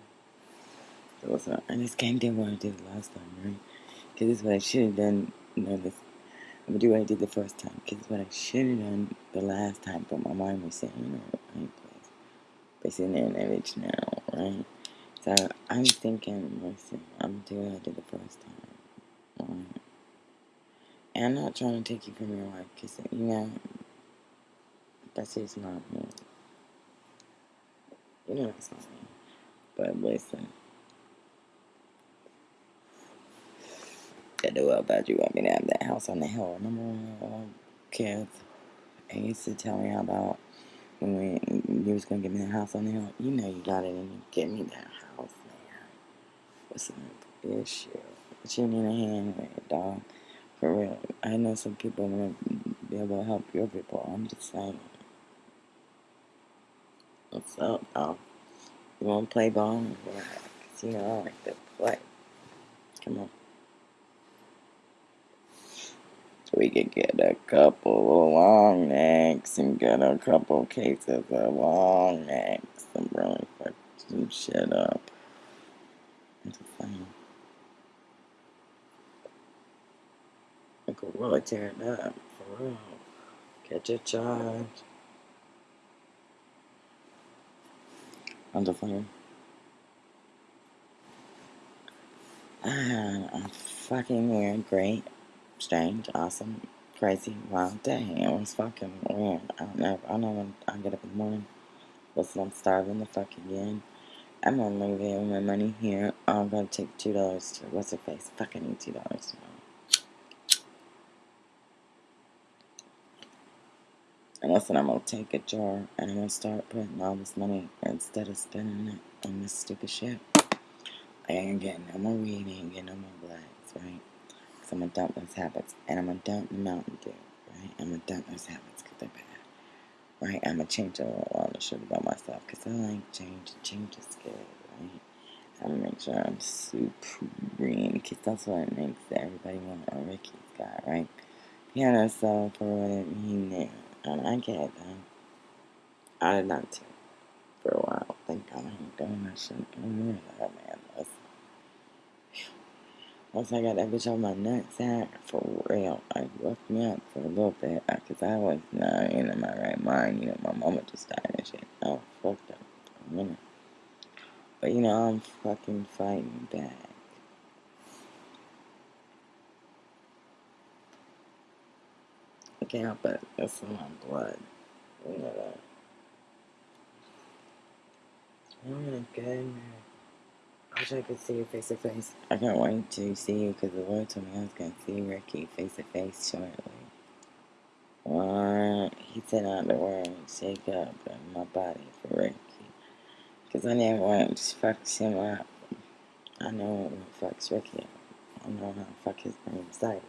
So listen, I just can't do what I did last time, right? Because this is what I should have done. Know, this, I'm to do what I did the first time. Because it's what I should have done the last time. But my mind was saying, you know, I ain't place. But sitting there in bitch now, right? So I'm thinking, listen, I'm doing what I did the first time. Right? And I'm not trying to take you from your wife because, you know, that's just not me. You know, that's not me. But listen, I know about you want me to have that house on the hill. Remember when kids? And used to tell me about when we, you was going to give me the house on the hill. You know you got it and you give me that house, man. What's the issue? What you need a hand with, dog? For real. I know some people to be able to help your people. I'm just saying. What's up, dog? You want to play ball? Yeah, cause you know I like to play. Come on. So we could get a couple of long necks and get a couple cases of long necks and really fuck some shit up. I'm just saying. We could really tear it up, for real. Catch a charge. Just saying. Ah, a fucking weird, great, strange, awesome, crazy, wild day. It was fucking weird. I don't know. I don't know when I get up in the morning. Listen, I'm starving the fuck again. I'm gonna leave here with my money here. I'm gonna take two dollars to what's her face? Fucking two dollars And listen, I'm gonna take a jar and I'm gonna start putting all this money instead of spending it on this stupid shit. I ain't getting no more weed, I ain't getting no more blacks, right? Because I'm gonna dump those habits. And I'm gonna dump the Mountain Dew, right? I'm gonna dump those habits because they're bad. Right? I'm gonna change a lot of shit about myself because I like change. Change is good, right? I'm gonna make sure I'm supreme because that's what it makes everybody want a Ricky's guy, right? Piano soul for what it knew. And I get that. I did not too for a while. Thank God I ain't doing that shit. I'm oh man. Once I got that bitch on my nutsack, for real, I woke me up for a little bit because I was not in my right mind. You know, my mama just died and shit. I was fucked up for a minute. But you know, I'm fucking fighting back. Can't help it. It's in my blood. You know that. Oh my goodness. I wish I could see you face to face. I can't wait to see you because the Lord told me I was going to see Ricky face to face shortly. What? He said out the word shake up in my body for Ricky. Because I never want to fuck him up. I know what fucks Ricky up. I know how to fuck his brain sideways.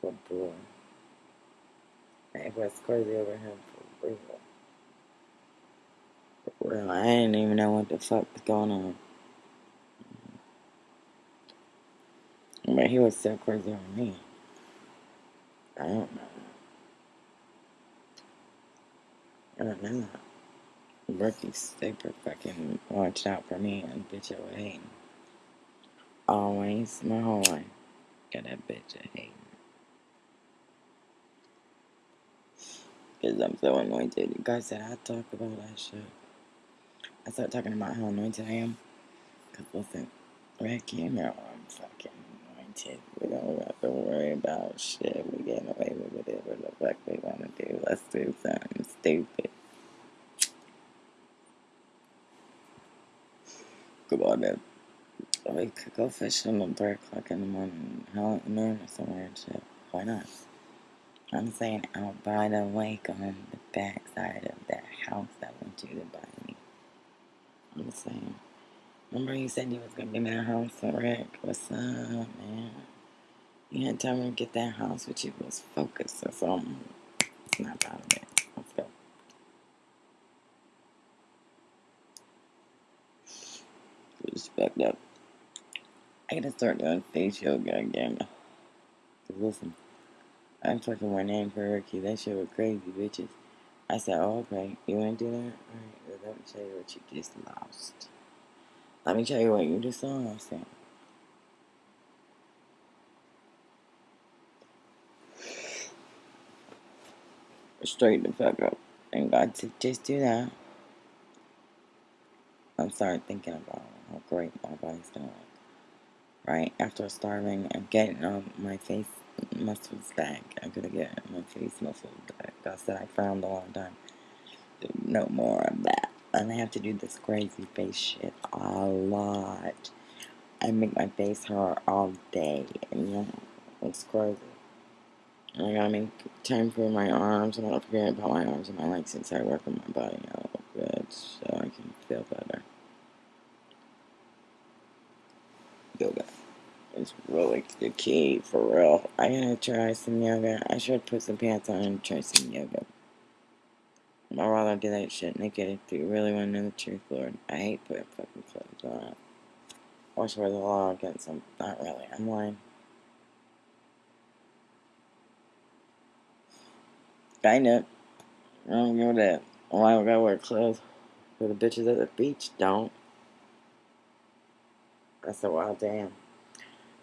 Good boy. Was crazy over him for real. For real. I didn't even know what the fuck was going on. Mm-hmm. But he was still crazy on me. I don't know. I don't know. Ricky's super fucking watched out for me and bitch of hating. Always, my whole life. Got that bitch of hating. Because I'm so anointed. You guys said I talk about that shit. I start talking about how anointed I am. Because listen, you know I'm fucking anointed. We don't have to worry about shit. We get away with whatever the fuck we want to do. Let's do something stupid. Come on, man. We could go fishing at 3 o'clock in the morning. Hell, noon or somewhere and shit. Why not? I'm saying out by the lake on the back side of that house that went to buy me. I'm saying. Remember you said you was gonna give me that house, Rick? What's up, man? You had time to get that house, but you was focused or something. Not proud of it. Let's go. Just backed up. I gotta start doing face yoga again. Listen, I fucking in for Ricky. That shit was crazy, bitches. I said, oh, okay. You wanna do that? Alright, well, let me tell you what you just lost. Let me tell you what you just lost. Straight the fuck up. And God to just do that. I'm starting thinking about how great my body's doing. Right? After starving and getting on my face muscles back. I'm gonna get my face muscles back. That's that I found a long time. No more of that. And I have to do this crazy face shit a lot. I make my face hurt all day. And yeah, it's crazy. And I gotta make time for my arms. I'm not forget about my arms and my legs since I work on my body out good so I can feel better. Yoga is really the key for real. I gotta try some yoga. I should put some pants on and try some yoga. I'd rather do that shit naked if you really want to know the truth, Lord. I hate putting fucking clothes on. I wish there was a law against them. Not really. I'm lying. Kind of. I don't know that. Why would I wear clothes for the bitches at the beach? Don't. That's a wild damn.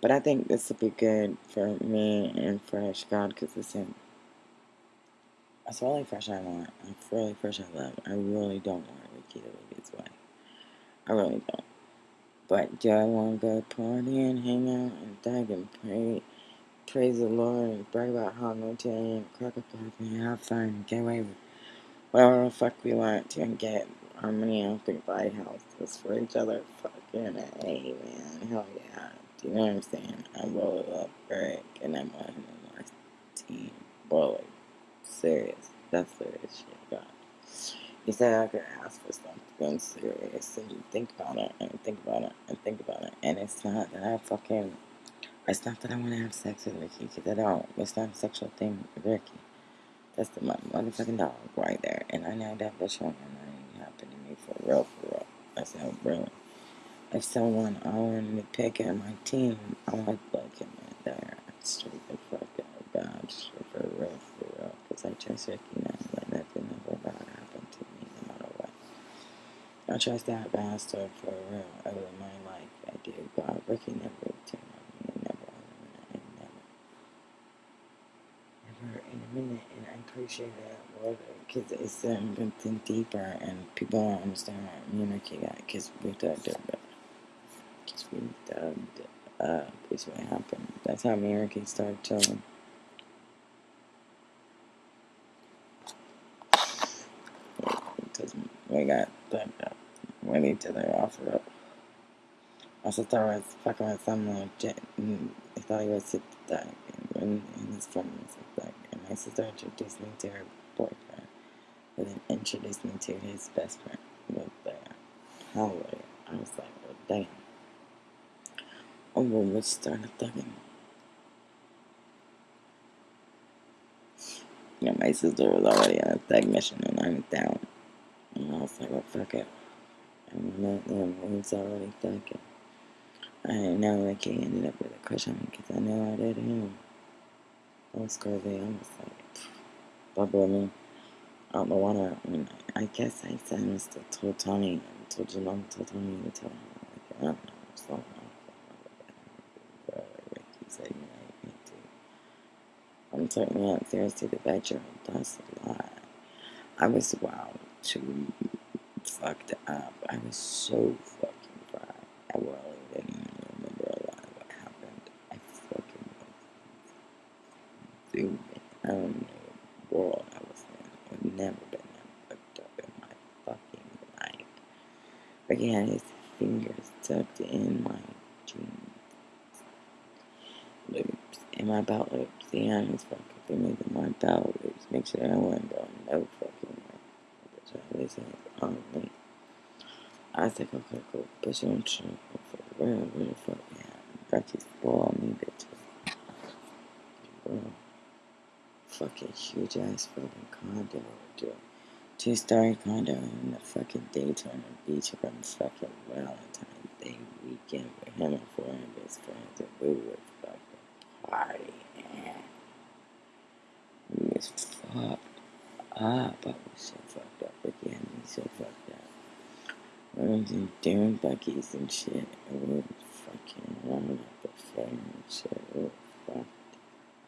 But I think this will be good for me and Fresh God because listen, that's really Fresh I want. That's really Fresh I love. I really don't want Ricky to leave his way. I really don't. But do I want to go party and hang out and thank and pray, praise the Lord and brag about how I'm going to and crack up and have fun and get away with whatever the fuck we want to and get harmony and buy houses for each other? Fucking A, man. Hell yeah. Do you know what I'm saying? I really up, Eric and I'm on my team. Boy, serious. That's serious shit, God. He said I could ask for something serious and you think about it and think about it and think about it. And it's not that I fucking. It's not that I want to have sex with Ricky because I don't. It's not a sexual thing with Ricky. That's the, my motherfucking dog right there. And I know that bitch won't happen to me for real, for real. I said, really if someone I wanted to pick at my team, I would like him in there. Straight the fuck out, God, for real, for real. Because I trust Ricky now, that nothing ever bad happen to me, no matter what. I trust that bastard for real. Over my life, I do. God, Ricky never turned on me, never, never, never, never in a minute, and I appreciate that because it's something deeper, and people don't understand me and Ricky got because we talked about just we dubbed uh is what happened. That's how Ricky started. Because we got dubbed up. When each other offered up. I thought I was fucking with some little jet and I thought he was sick to die and, and his friend was sick. And my sister introduced me to her boyfriend and then introduced me to his best friend with the hallway. I was like, well damn. Oh, start thugging. Yeah, my sister was already on a thug mission and I was down. And I was like, well, fuck it. Them, we was already thugging. I didn't know that he ended up with a crush on me because I knew I did him. That was crazy. I was like, bubble me. Don't know what I, mean, I guess I said still told Tony, I told your mom, told Tony to tell him. Like, I don't know, so I'm taking out seriously the bedroom. That's a lot. I was wild, too fucked up. I was so fucking fried. I really didn't even remember a lot of what happened. I fucking was zoomed I don't know what world I was in. I've never been that fucked up in my fucking life. But he had his fingers tucked in my jeans loops in my belt loops. The fucking loops. Make sure I wasn't going no fucking way. But y'all listen um, on me. I okay, cool. But you don't show for real, where the fuck yeah. Rocky spoil me, bitches. Fucking huge ass fucking condo, dude. Two story condo in the fucking Daytona Beach from fucking Valentine's Day weekend with him and four of his friends. And we were man. We was fucked up. I was so fucked up again. We so fucked up. We was in doing and shit. And we was fucking running up the phone and shit. We were fucked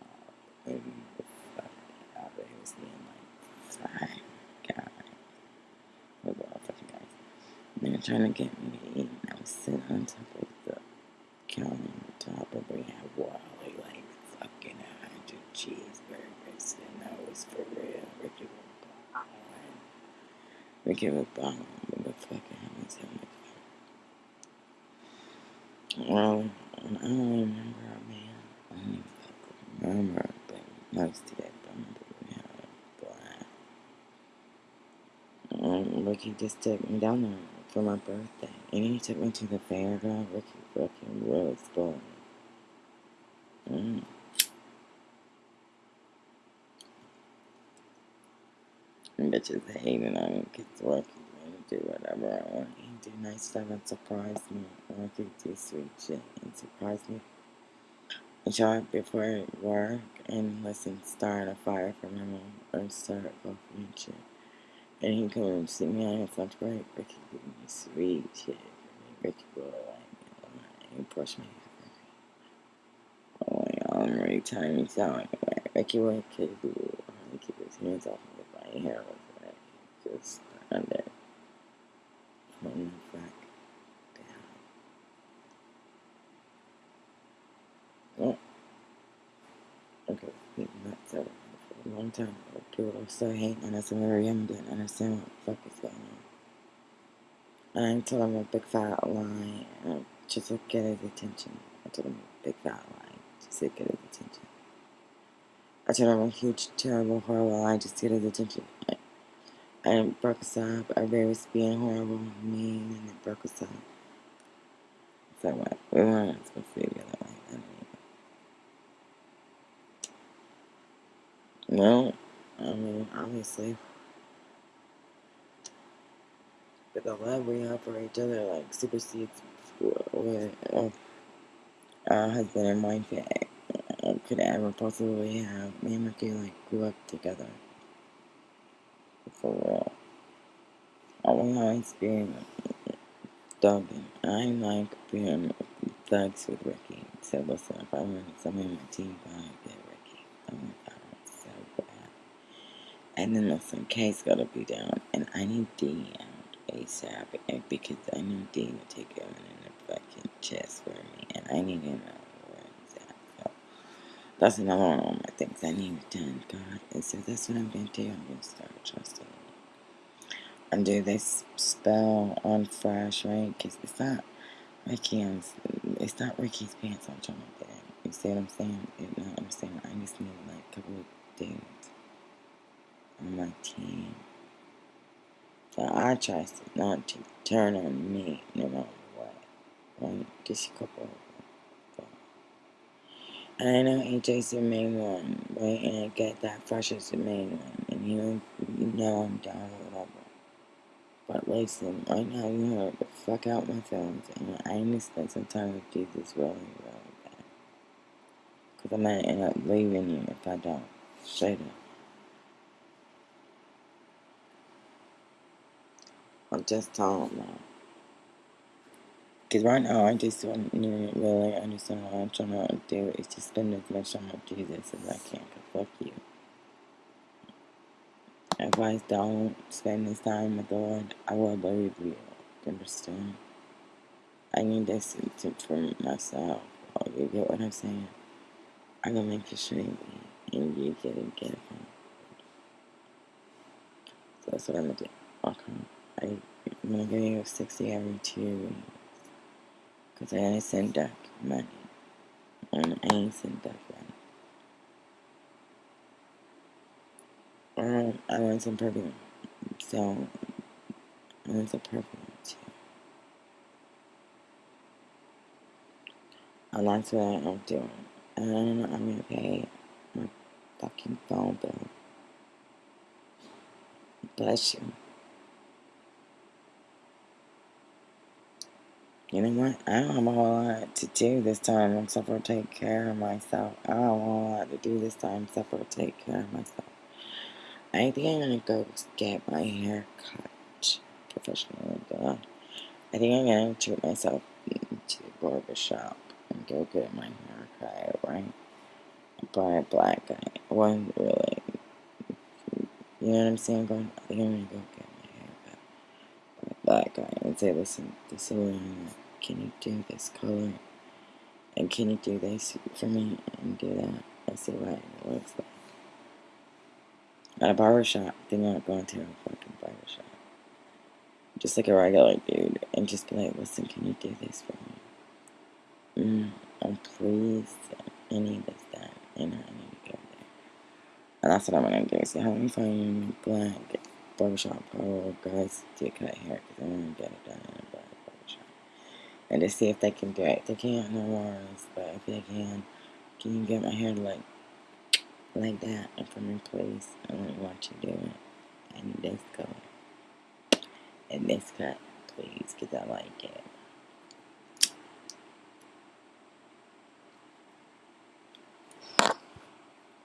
up. And we were fucked up. It was being like, fine, God. We were all fucking guys. And they were trying to get me. And I was sitting on top of the counter on the top of we had water cheeseburgers, and that was for real. Ricky was balling. Ricky was balling with the fucking hummus and the Well, I don't remember, man. I don't even fucking remember, but most of it, I remember we had a Um, just took me down there for my birthday. And he took me to the fair, girl. Ricky fucking really spoiled. Mm. bitches hating on me because work is do whatever I want. He do nice stuff and surprise me. Work do sweet shit and surprise me show up before work and listen, start a fire for my mom or start coffee and shit. And he come and sit me on his lunch break. Ricky give me sweet shit. Ricky will like, he brush my hair. Oh, y'all, I'm really telling me something. Ricky would keep, keep his hands off my hair was like, just under. From the back down. Oh. Okay, not so for a long time. People still hating us and we young didn't understand what the fuck is going on. And I told him a big fat lie just to get his attention. I told him a big fat lie just to get his attention. I told him a huge, terrible, horrible lie just to get his attention. I, I broke us up. Everybody was being horrible, mean, and it broke us up. So what? We weren't supposed to be together like that. No, I mean, obviously. But the love we have for each other, like, supersedes what a, uh, a husband and wife uh, could ever possibly have. Me and Ricky, like, grew up together. For real. I will always be thugging. I like being uh, thugs with Ricky. So listen, if I want somebody on my team, I And then listen, K's gotta be down, and I need D out ASAP and eh, because I know D will take him in the fucking chest for me, and I need him out where he's at. So that's another one of my things I need to done, God. And so that's what I'm gonna do. I'm gonna start trusting. And do this spell on Fresh, right? Because it's not Ricky's, it's not Ricky's pants I'm trying to get in. You see what I'm saying? You know what I'm saying? I just need like a couple of days. 19. So I tries to not to turn on me no matter what. Right? Just a couple I know AJ's the main one, right? And I get that Fresh is the main one. And you, you know I'm down or whatever. But listen, right now you hurt the fuck out my feelings. And I need to spend some time with Jesus really, really bad. Because I might end up leaving you if I don't. Straight up. I'm just telling them. Because right now, I just don't really understand what I'm trying to do. Is to spend as much time with Jesus as I can. Cause fuck you. If I don't spend this time with the Lord, I will leave you. Understand? I need this to, for myself. Oh, you get what I'm saying? I'm gonna make it straight and you get it, get it So that's what I'm gonna do. Okay. I'm gonna give you 60 every two weeks. Because I ain't send duck money. And I ain't send duck money. Um, I want some perfume. So, I want some perfume too. And that's what I'm doing. And I'm gonna pay my fucking phone bill. Bless you. You know what? I don't have a whole lot to do this time except for take care of myself. I don't have a whole lot to do this time except for take care of myself. I think I'm gonna go get my hair cut professionally. I think I'm gonna treat myself to the barber shop and go get my hair cut, right? By a black guy. One really, you know what I'm saying? Going, I think I'm gonna go get my hair cut by a black guy and say, listen, this is what I'm can you do this color? And can you do this for me and do that? I see what it looks like. At a barber shop, they're not going to a fucking barber shop. Just like a regular dude, and just be like, listen, can you do this for me? Mm, oh, please. I need this, that, and I need to go there. And that's what I'm gonna do. So, how me find black barbershop or guys to cut hair because I want to get it done in a black barbershop and to see if they can do it. They can't, no worries. But if they can, can you get my hair like like that and for me, please? I want to watch you do it. I need this color and this cut, please, because I like it.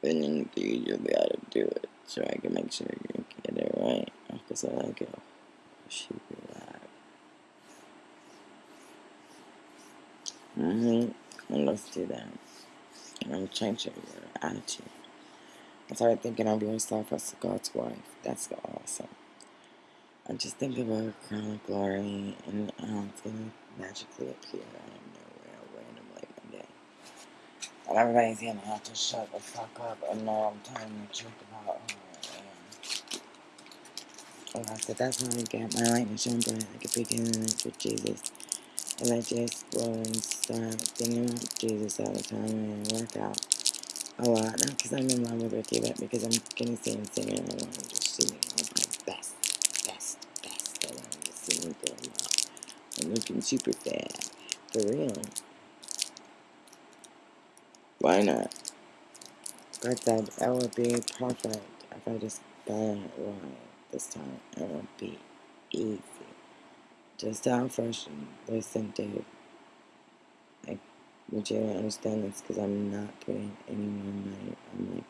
and then able to do it. So I can make sure you get it right. Because I like it. She like, mm-hmm. Let's do that. And I'm changing your attitude. I started thinking of yourself as God's wife. That's awesome. I just think of a crown of glory and how it's to magically appear out of nowhere randomly one day. And everybody's to have to shut the fuck up and know I'm telling the truth about who I. And I said, that's how I get my light and shine bright like a beacon in with Jesus. And I just go and start thinking about Jesus all the time and I work out a lot. Not because I'm in love with Ricky, but because I'm going to sing and sing and I want to just at my best, best, best. I want to sing and go out. I'm looking super fat. For real. Why not? God said it would be perfect if I just got it right this time. It would be easy. Just how fresh listen, dude. I want you understand this because I'm not putting any more money i'm like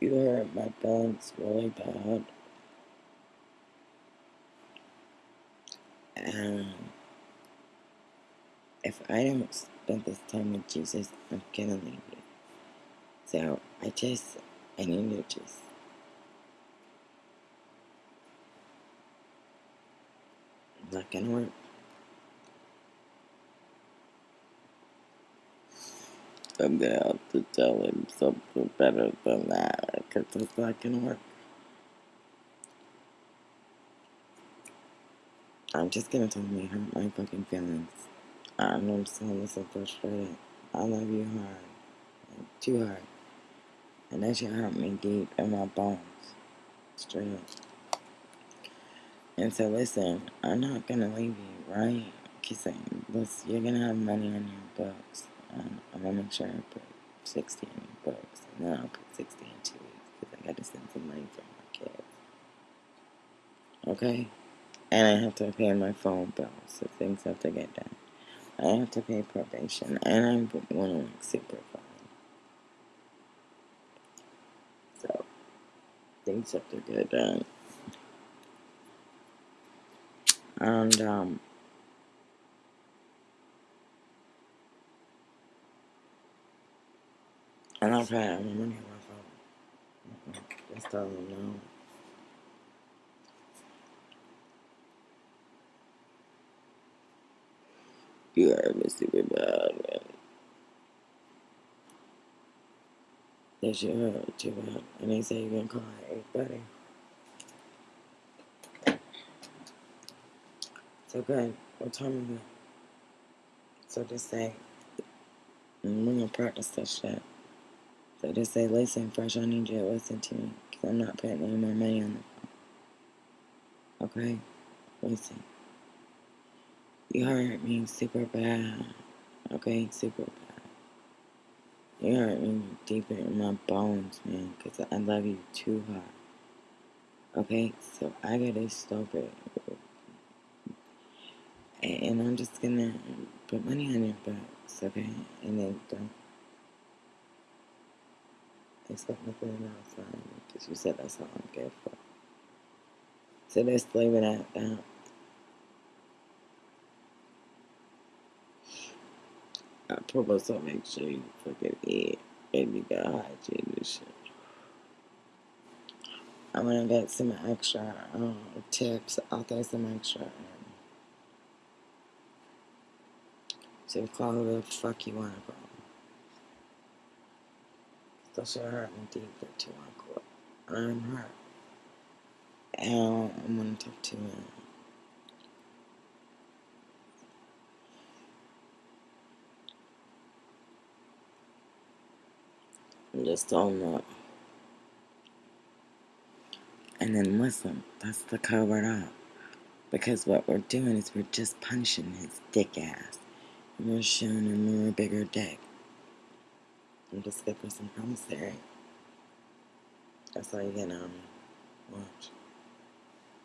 You hurt my bones really bad. And if I don't spend this time with Jesus, I'm gonna leave you. So I just, I need to just not gonna work. I'm gonna have to tell him something better than that because it's not gonna work. I'm just gonna tell him he hurt my fucking feelings. I know I'm this so frustrated. I love you hard. Too hard. And that shit hurt me deep in my bones. Straight. And so listen, I'm not gonna leave you, right? Cause listen, you're gonna have money on your books. Um, I'm gonna make sure I put 60 in your books. And then I'll put 60 in two weeks. Cause I gotta send some money for my kids. Okay? And I have to pay my phone bill. So things have to get done. I have to pay probation. And I'm to work super fine. So things have to get done. And um and I've had my money on my phone. Just tell them no. You are me super bad, man. That shit hurt too bad. And they say you can call it buddy. So good. What time is it? So just say, I'm gonna practice that shit. So just say, listen, Fresh, I need you to listen to me. Because I'm not putting any more money on the phone. Okay? Listen. You hurt me super bad. Okay? Super bad. You hurt me deeper in my bones, man. Because I love you too hard. Okay? So I gotta stop it. And I'm just gonna put money on your books, okay? And then don't expect nothing else. Because you said that's all I'm good for. So just leave it at that. I promise I'll make sure you fucking eat and you got hygiene and shit. I'm gonna get some extra um, tips. I'll throw some extra. Um, so call who the fuck you wanna call. Still hurt me deep that call. I'm hurt. And I'm gonna talk to you. Just don't know. And then listen, that's the covered up. Because what we're doing is we're just punching his dick ass. And we're showing him more bigger dick. I'm just good for some commissary. That's all you on me. Um, watch.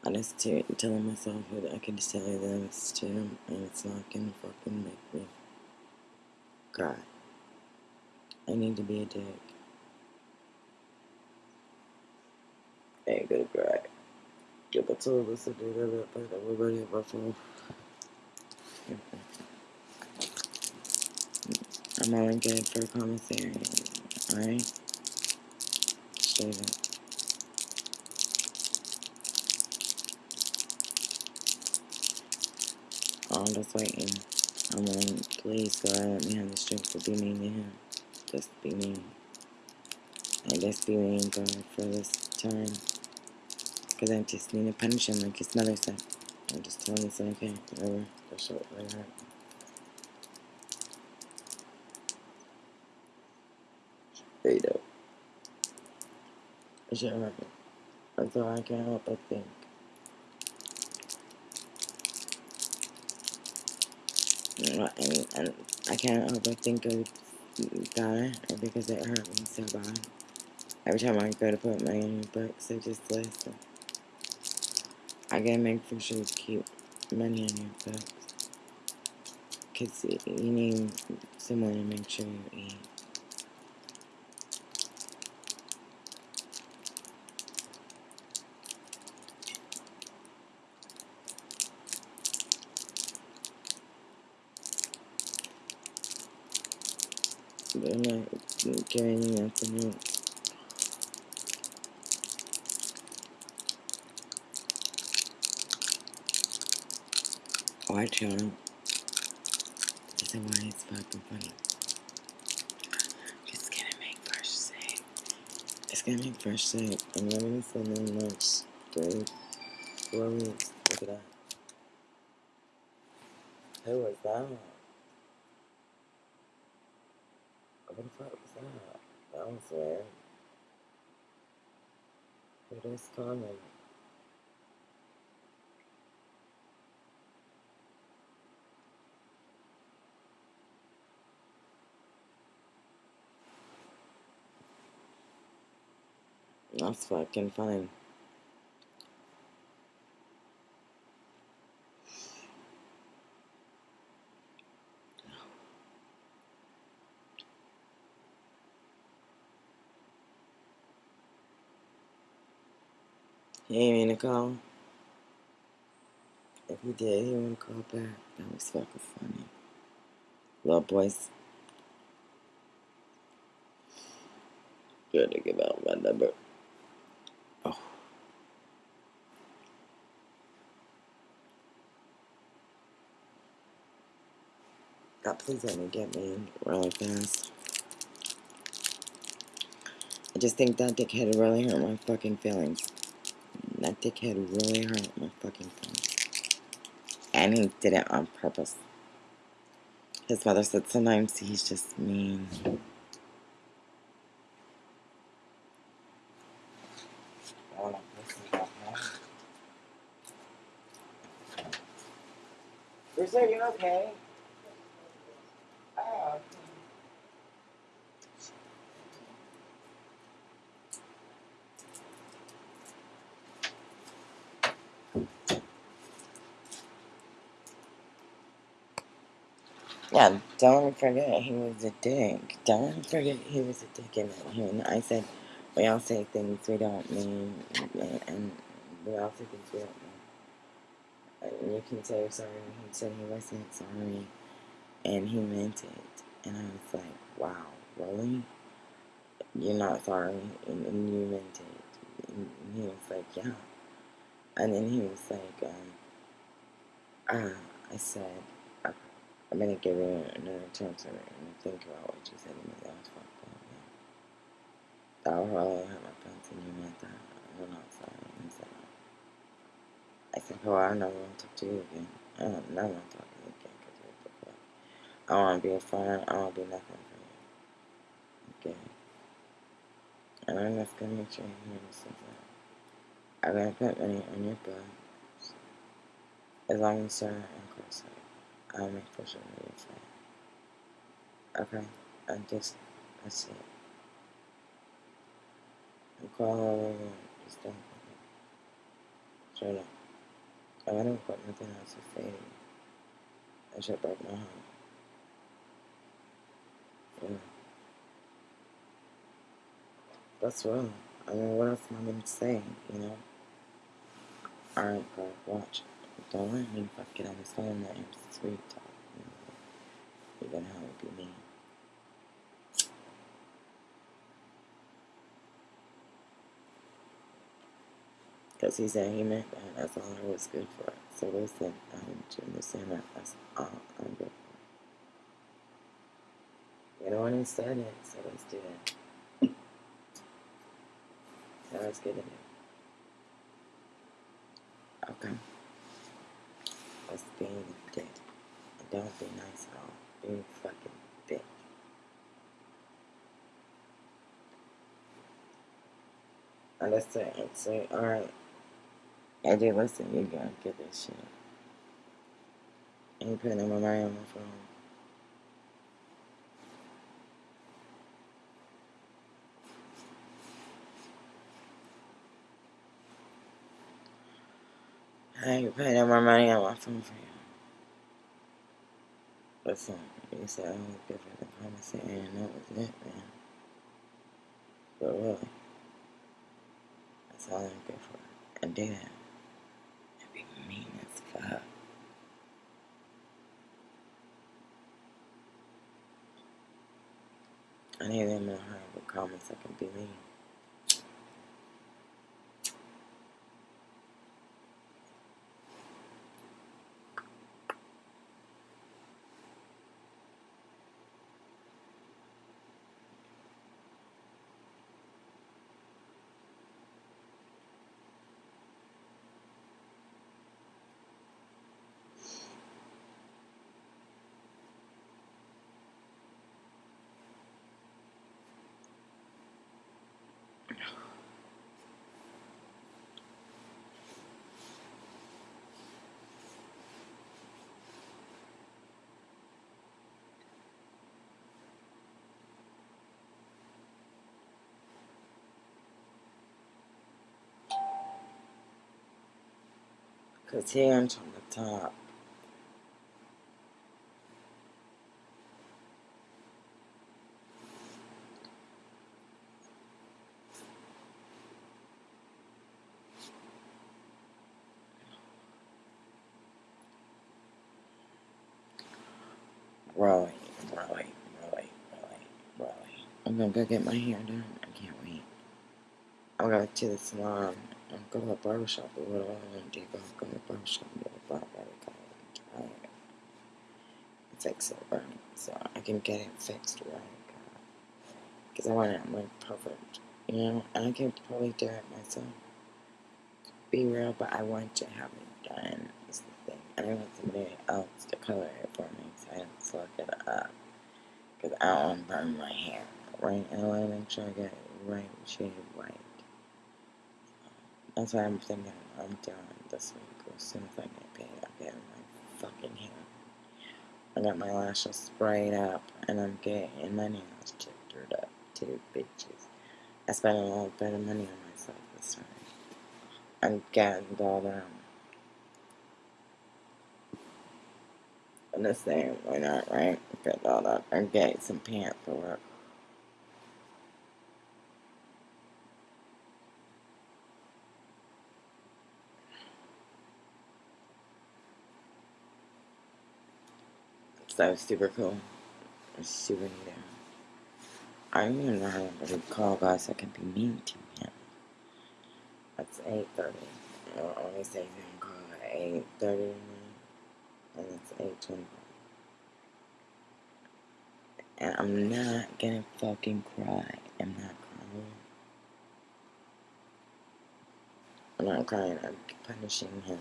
I just t- telling myself that I can just tell you that it's too, and it's not gonna fucking make me cry. I need to be a dick. I ain't gonna cry. Give a tool to do that, but everybody at my phone. I'm only good for commissary. Alright? Straight up. I'm just waiting. I'm on, please God, let me have the strength to be mean to him. Just be mean. And just be mean, God, for this time. Because I just need to punish him like his mother said. I'm just telling you, it's okay. Whatever. Show it right hurt. Go. It should hurt. That's all I can help but think. And I can't help but think of God because it hurt me so bad. Every time I go to put your books, I just listen. I gotta make for sure to keep money in your books. Because you need someone to make sure you eat. But I'm not giving you nothing else. Watch out. This is why it's fucking funny. It's gonna make fresh sick. Fresh. And I'm gonna send them much. Three, four weeks. Look at that. Who was that? What the fuck was that? That was weird. It is calling? That's fucking fine. He ain't mean to call. If he did, he wouldn't call back. That was fucking funny. Little boys. To give out my number. God, please let me get me really fast. I just think that dickhead really hurt my fucking feelings. That dickhead really hurt my fucking feelings. And he did it on purpose. His mother said sometimes he's just mean. You okay? Oh, Yeah, don't forget he was a dick. Don't forget he was a dick in. And I said, we all say things we don't mean, and we all say things we don't mean. And you can say you're sorry. He said he wasn't sorry, and he meant it. And I was like, wow, really? You're not sorry, and, and you meant it. And he was like, yeah. And then he was like, um, uh, I said, I'm gonna give you another chance and think about what you said to was fucked up. Yeah. That was really hurt my feelings and you meant that. I'm not sorry. I said, I said, oh, I never want to talk to you again. I don't never want to talk to you again because you're fucked up. I want to be a friend. I want to be nothing for you. Okay. And I'm just gonna make sure you hear this that. I'm gonna put money on your books. As long as you're in incarcerated. I'll make you're fine. Okay, I just, that's it. You call her over, just don't, straight up. I don't got nothing else to say. That shit broke my heart. Yeah. That's real. I mean, what else am I going to say, you know? Alright, bro, watch. Don't let me fucking on this phone that I'm sweet talk. You know? Even how it be me. Because he said he meant that. That's all I was good for. So listen, I need you to understand that. That's all I'm good for. You know what he said it, so let's do it. Sounds good to me. Okay. Let's be a dick. And don't be nice at all. A fucking bitch. Understand? Say, alright. I listen, you gotta get this shit. Ain't putting my money on my phone. I ain't putting my money on my phone for you. Listen, you said I was good for the promise and that was it, man. But really, that's all I'm good for. And do that. And be mean as fuck. I need them in a hurry with comments I can be mean. Cause hands from the top. Really, really, really, really, really. I'm gonna go get my hair done. I can't wait. I'll go to the salon. I'll go to barbershop or what do I want to do? Go, go to barbershop and get a barber cut. Fix it right. So I can get it fixed right. Because I want it like perfect. You know? And I can probably do it myself. Be real, but I want to have it done. Is the thing. And I want somebody else to color it for me. So I to look it up. Because I don't want to burn my hair. Right? And I want to make sure I get it right shade white. That's why I'm thinking I'm doing this week. As soon as I get paid, I'll get my fucking hair. I got my lashes sprayed up, and I'm getting my nails chipped up too, bitches. I spent a little bit of money on myself this time. I'm getting all down. Understand why not, right? Get all up. I'm getting some pants for work. So that was super cool. It's super neat. I don't even know how to call guys that can be mean to him. That's 8.30. I'll only say can call at 8.30 and it's 8.25. And I'm not gonna fucking cry. I'm not crying. I'm not crying. I'm punishing him.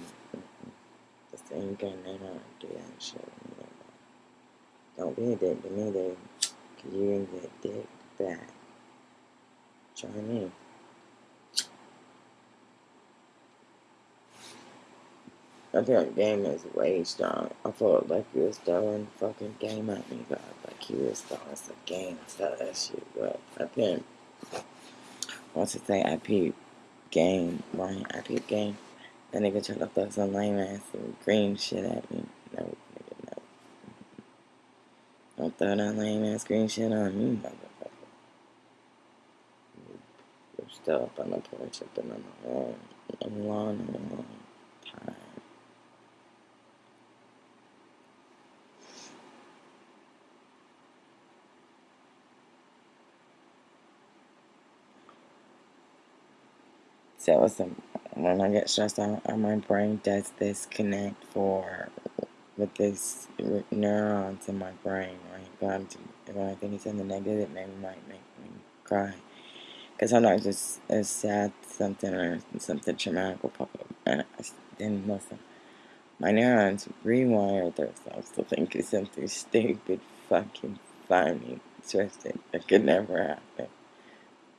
Same gun, they don't do that shit. Don't be a dick to me, dude. Cause you can get dick back. Try me. I think game is way strong. I felt like you was throwing fucking game at me, God. Like he was throwing some game stuff that shit. But I think, once I say I peep game, right? I peep game. That nigga tried to throw some lame ass green shit at me. No, nigga, no. Don't throw that lame ass green shit on me, motherfucker. You're still up on the porch, up on the lawn, on the lawn, on the lawn. Time. So some, when I get stressed out, uh, my brain does this connect for with this neurons in my brain, right? God, when I think it's in the negative, it maybe might make me cry. Because sometimes it's, it's sad something or something traumatic will pop up, and I then listen. My neurons rewire themselves to think it's something stupid, fucking funny, twisted that could never happen,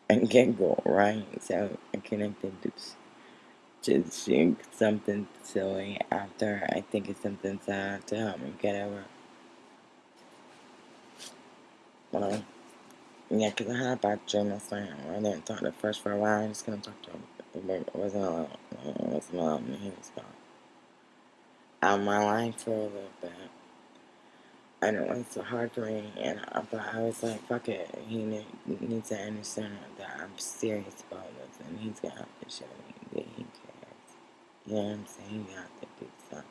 and giggle, right? So I connected to to think something silly after I think it's something sad to help me get over. Well, yeah, because I had a bad dream last night. I didn't talk to first for a while. I just couldn't talk to him. It wasn't alone. It wasn't alone. He was gone. Out of my life for a little bit. And it was so hard for me. And I, but I was like, fuck it. He need, needs to understand that I'm serious about this. And he's going to have to show me that he cares. You know what I'm saying? You have to do something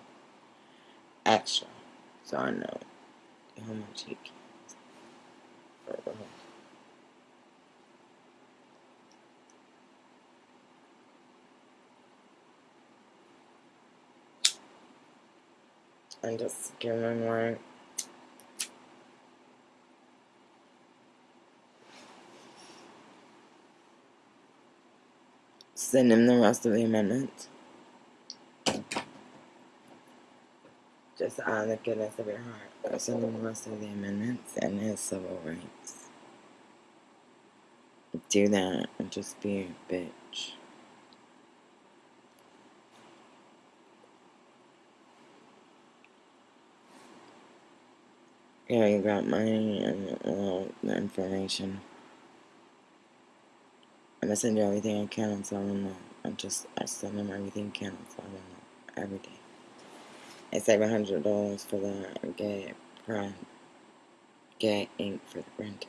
extra. So I know how much he cares. And just him like send him the rest of the amendments. Just out of the goodness of your heart. Send him the rest of the amendments and his civil rights. Do that and just be a bitch. Yeah, you got money and all the information. I'm gonna send you everything I can on Solomon. I'm just, I send them everything I can on Solomon every day. I save a hundred dollars for the get print, get ink for the printer.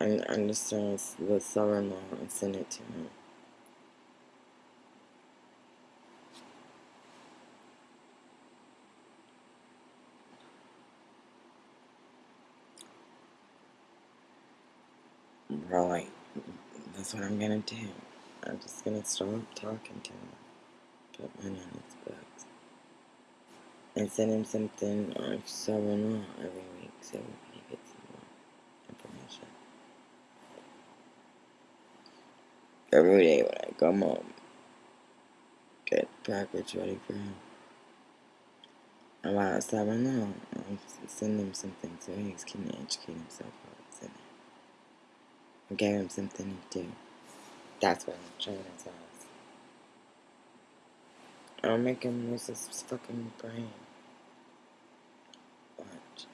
And doing the Solomon and send it to him. Right. That's what I'm gonna do. I'm just gonna stop talking to him. Put on his books. And send him something on Solomon every week so he gets more information. Every day when I come home, get package ready for him. About seven now, I'll send him something so he can educate himself about it. I gave him something to do. That's what I'm trying to tell us. I'll make him lose his fucking brain. Watch.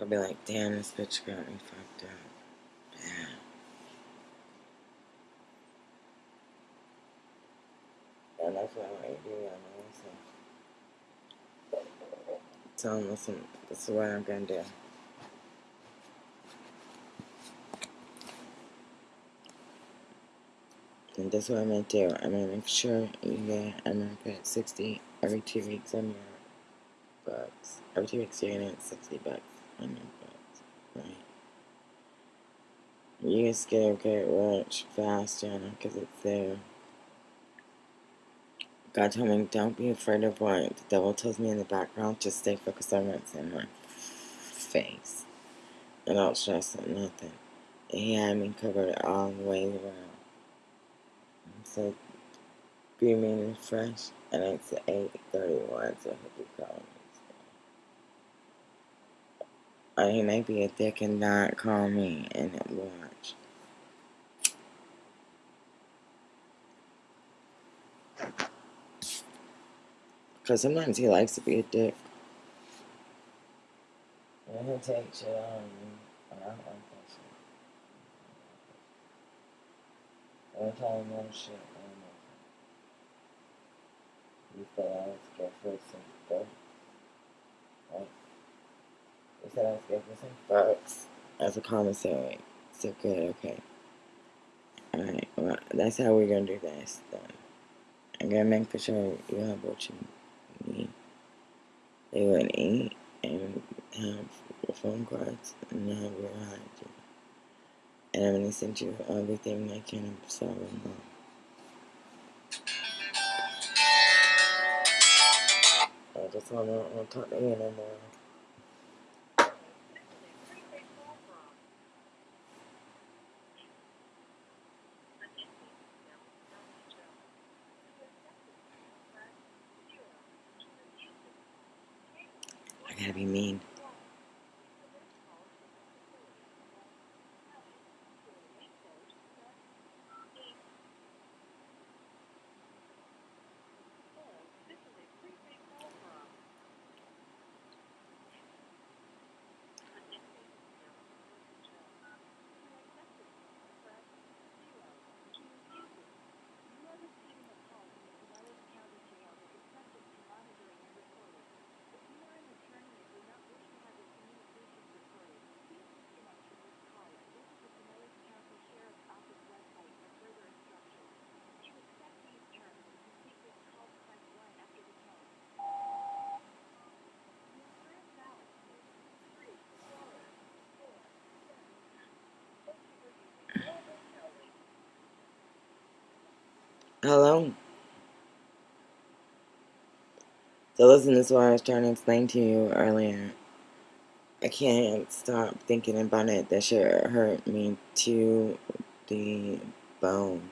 I'll be like, damn, this bitch got me fucked up. Yeah. And that's what I want to do. I'm listen. Tell him, listen, this is what I'm gonna do. And that's what I'm gonna do. I'm gonna make sure you get, I'm gonna put 60 every two weeks on your books. Every two weeks you're gonna get 60 bucks right? You just get get rich fast, know, because it's there. God told me, don't be afraid of what the devil tells me in the background. Just stay focused on what's in my face. And don't stress on nothing. He had me covered all the way around. So, be mean and fresh. And it's 8.31, so he'll be calling me. Or he may be a dick and not call me and watch. Because sometimes he likes to be a dick. And he'll take shit on me. And I don't like that shit. One time, one shit, one nothing. You said I was scared for some bugs, right? You said I was some bugs as a commissary. So good, okay. Alright, well, that's how we're gonna do this then. I'm gonna make sure you have what you need. They would eat and have phone cards and have your hygiene. And I'm gonna send you everything I can solve them I just wanna, wanna talk to you no more. I gotta be mean. Hello? So listen, this is what I was trying to explain to you earlier. I can't stop thinking about it. That shit hurt me to the bone.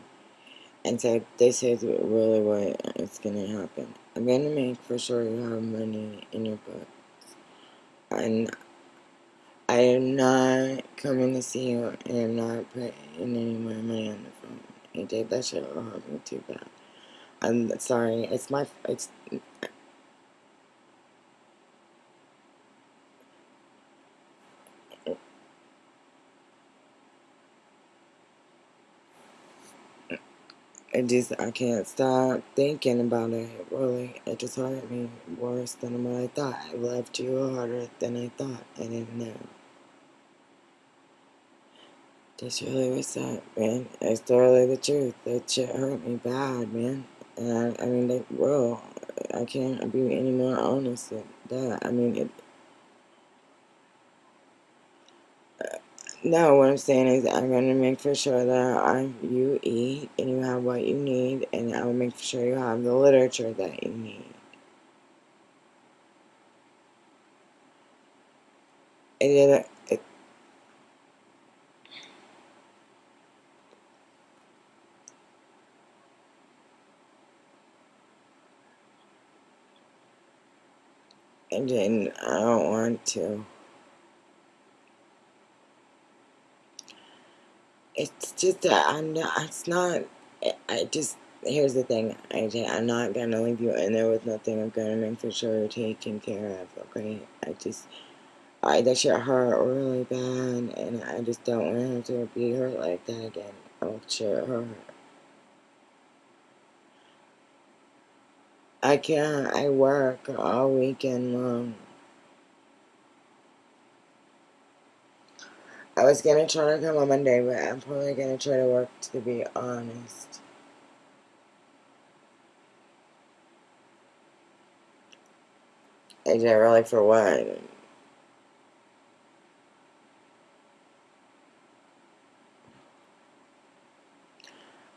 And so this is really what is gonna happen. I'm gonna make for sure you have money in your books. And I am not coming to see you and I'm not putting any more money on the phone. AJ, that shit hurt me too bad. I'm sorry. It's my. It's. I just I can't stop thinking about it. Really, it just hurt me worse than what I thought. I loved you harder than I thought. I didn't know. That's really what's up, man. It's totally the truth. That shit hurt me bad, man. And I, I mean, like, bro, I can't be any more honest than that. I mean, it, No, what I'm saying is I'm gonna make for sure that I, you eat and you have what you need, and I will make sure you have the literature that you need. And then I don't want to. It's just that I'm not. It's not. I just. Here's the thing, AJ. I'm not gonna leave you in there with nothing. I'm gonna make for sure you're taken care of. Okay. I just. I that shit hurt really bad, and I just don't want to have to be hurt like that again. Oh shit hurt. I can't. I work all weekend long. I was gonna try to come on Monday, but I'm probably gonna try to work to be honest. AJ, really for what?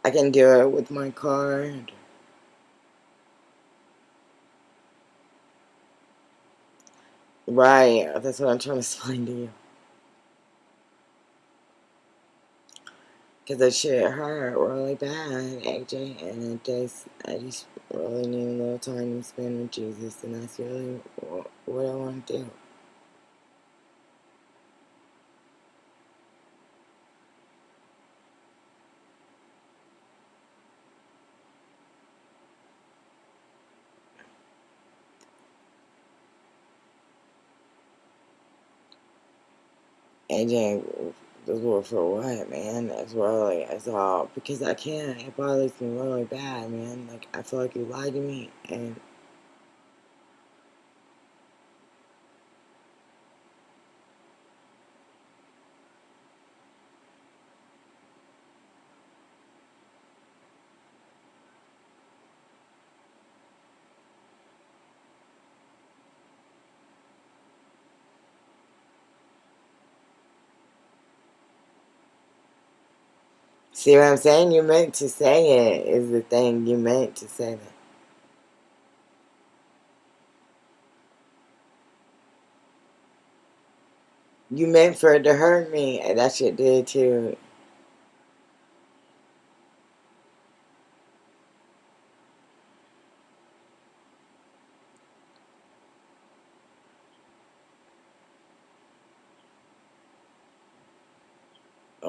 I can do it with my card. Right, that's what I'm trying to explain to you. Because that shit hurt really bad, AJ, and it just, I just really need a little time to spend with Jesus, and that's really what I want to do. AJ, Just well, for what, man? That's really, that's all. Because I can't. It bothers me really bad, man. Like, I feel like you lied to me, and see what I'm saying? You meant to say it, is the thing. You meant to say that. You meant for it to hurt me, and that shit did too.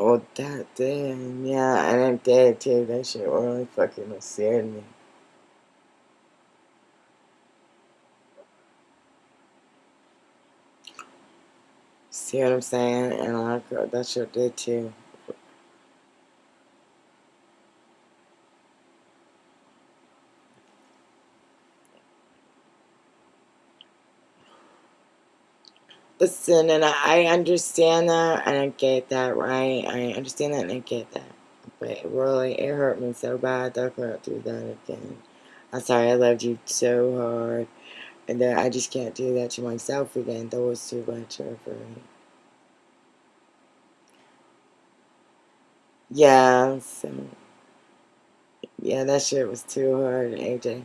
Oh, that damn, yeah, and I'm dead too. That shit really fucking scared me. See what I'm saying? And like that shit did too. Listen, and I understand that, and I get that, right? I understand that, and I get that. But it really, it hurt me so bad that I couldn't do that again. I'm sorry, I loved you so hard, and that I just can't do that to myself again. That was too much for me. Yeah, so yeah, that shit was too hard, AJ.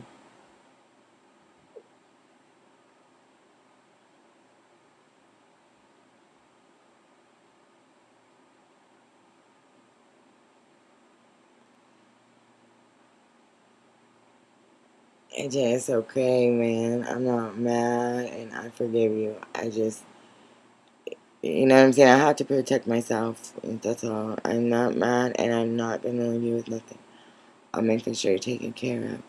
AJ, it's okay, man. I'm not mad, and I forgive you. I just, you know what I'm saying? I have to protect myself. That's all. I'm not mad, and I'm not gonna leave you with nothing. I'm making sure you're taken care of.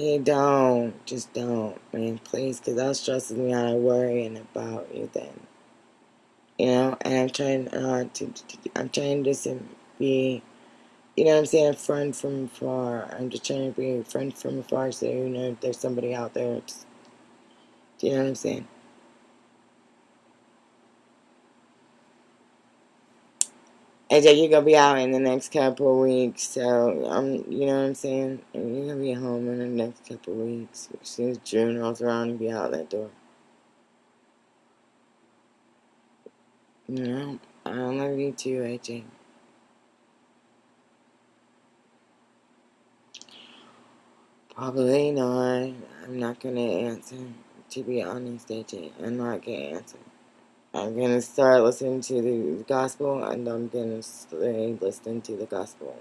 Hey, don't. Just don't, man. Please, because that stresses me out. Worrying about you then. You know, and I'm trying uh, to, to, I'm trying to just be, you know what I'm saying, a friend from afar. I'm just trying to be a friend from afar so you know if there's somebody out there. do you know what I'm saying? AJ, you're gonna be out in the next couple weeks, so I'm, you know what I'm saying. And you're gonna be home in the next couple weeks. As soon as June rolls around, you'll be out that door. You know, I love you too, AJ. Probably not. I'm not gonna answer. To be honest, AJ, I'm not gonna answer. I'm gonna start listening to the gospel, and I'm gonna stay listening to the gospel.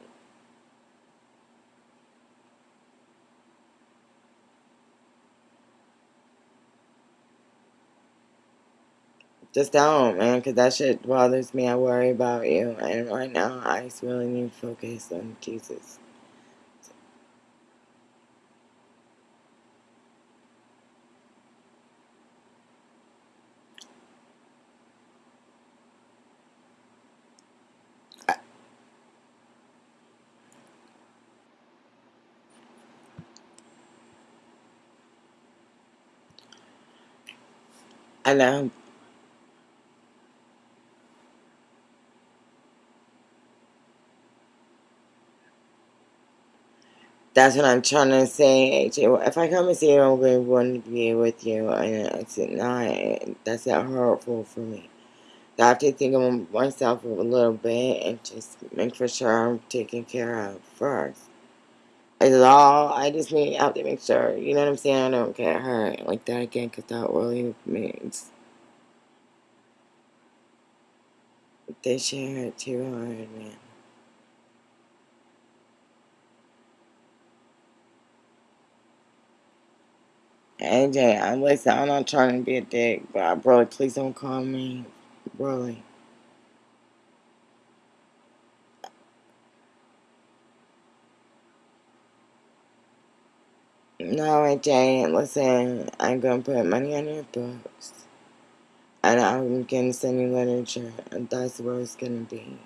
Just don't, man, because that shit bothers me. I worry about you, and right now, I just really need to focus on Jesus. I. That's what I'm trying to say. If I come and see you, I'm going to want to be with you, and it's not. That's not hurtful for me. I have to think of myself a little bit and just make for sure I'm taken care of first. It's all. I just need. Have to make sure. You know what I'm saying? I don't get hurt like that again, because that really means this shit hurt too hard, man. AJ, I'm listen. I'm not trying to be a dick, but bro, please don't call me worldly. No, I didn't. Listen, I'm gonna put money on your books. And I'm gonna send you literature. And that's where it's gonna be.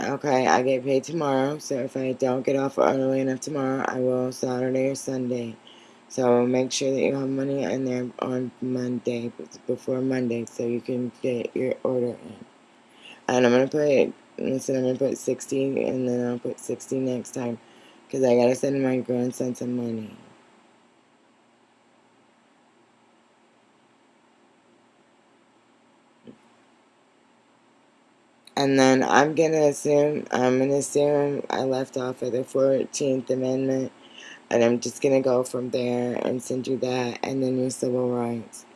Okay, I get paid tomorrow, so if I don't get off early enough tomorrow, I will Saturday or Sunday. So make sure that you have money in there on Monday, before Monday, so you can get your order in. And I'm going to put, listen, I'm going to put 60, and then I'll put 60 next time, because I got to send my grandson some money. And then I'm to assume, I'm to assume I left off at the 14th Amendment. And I'm just to go from there and send you that. And then your civil rights.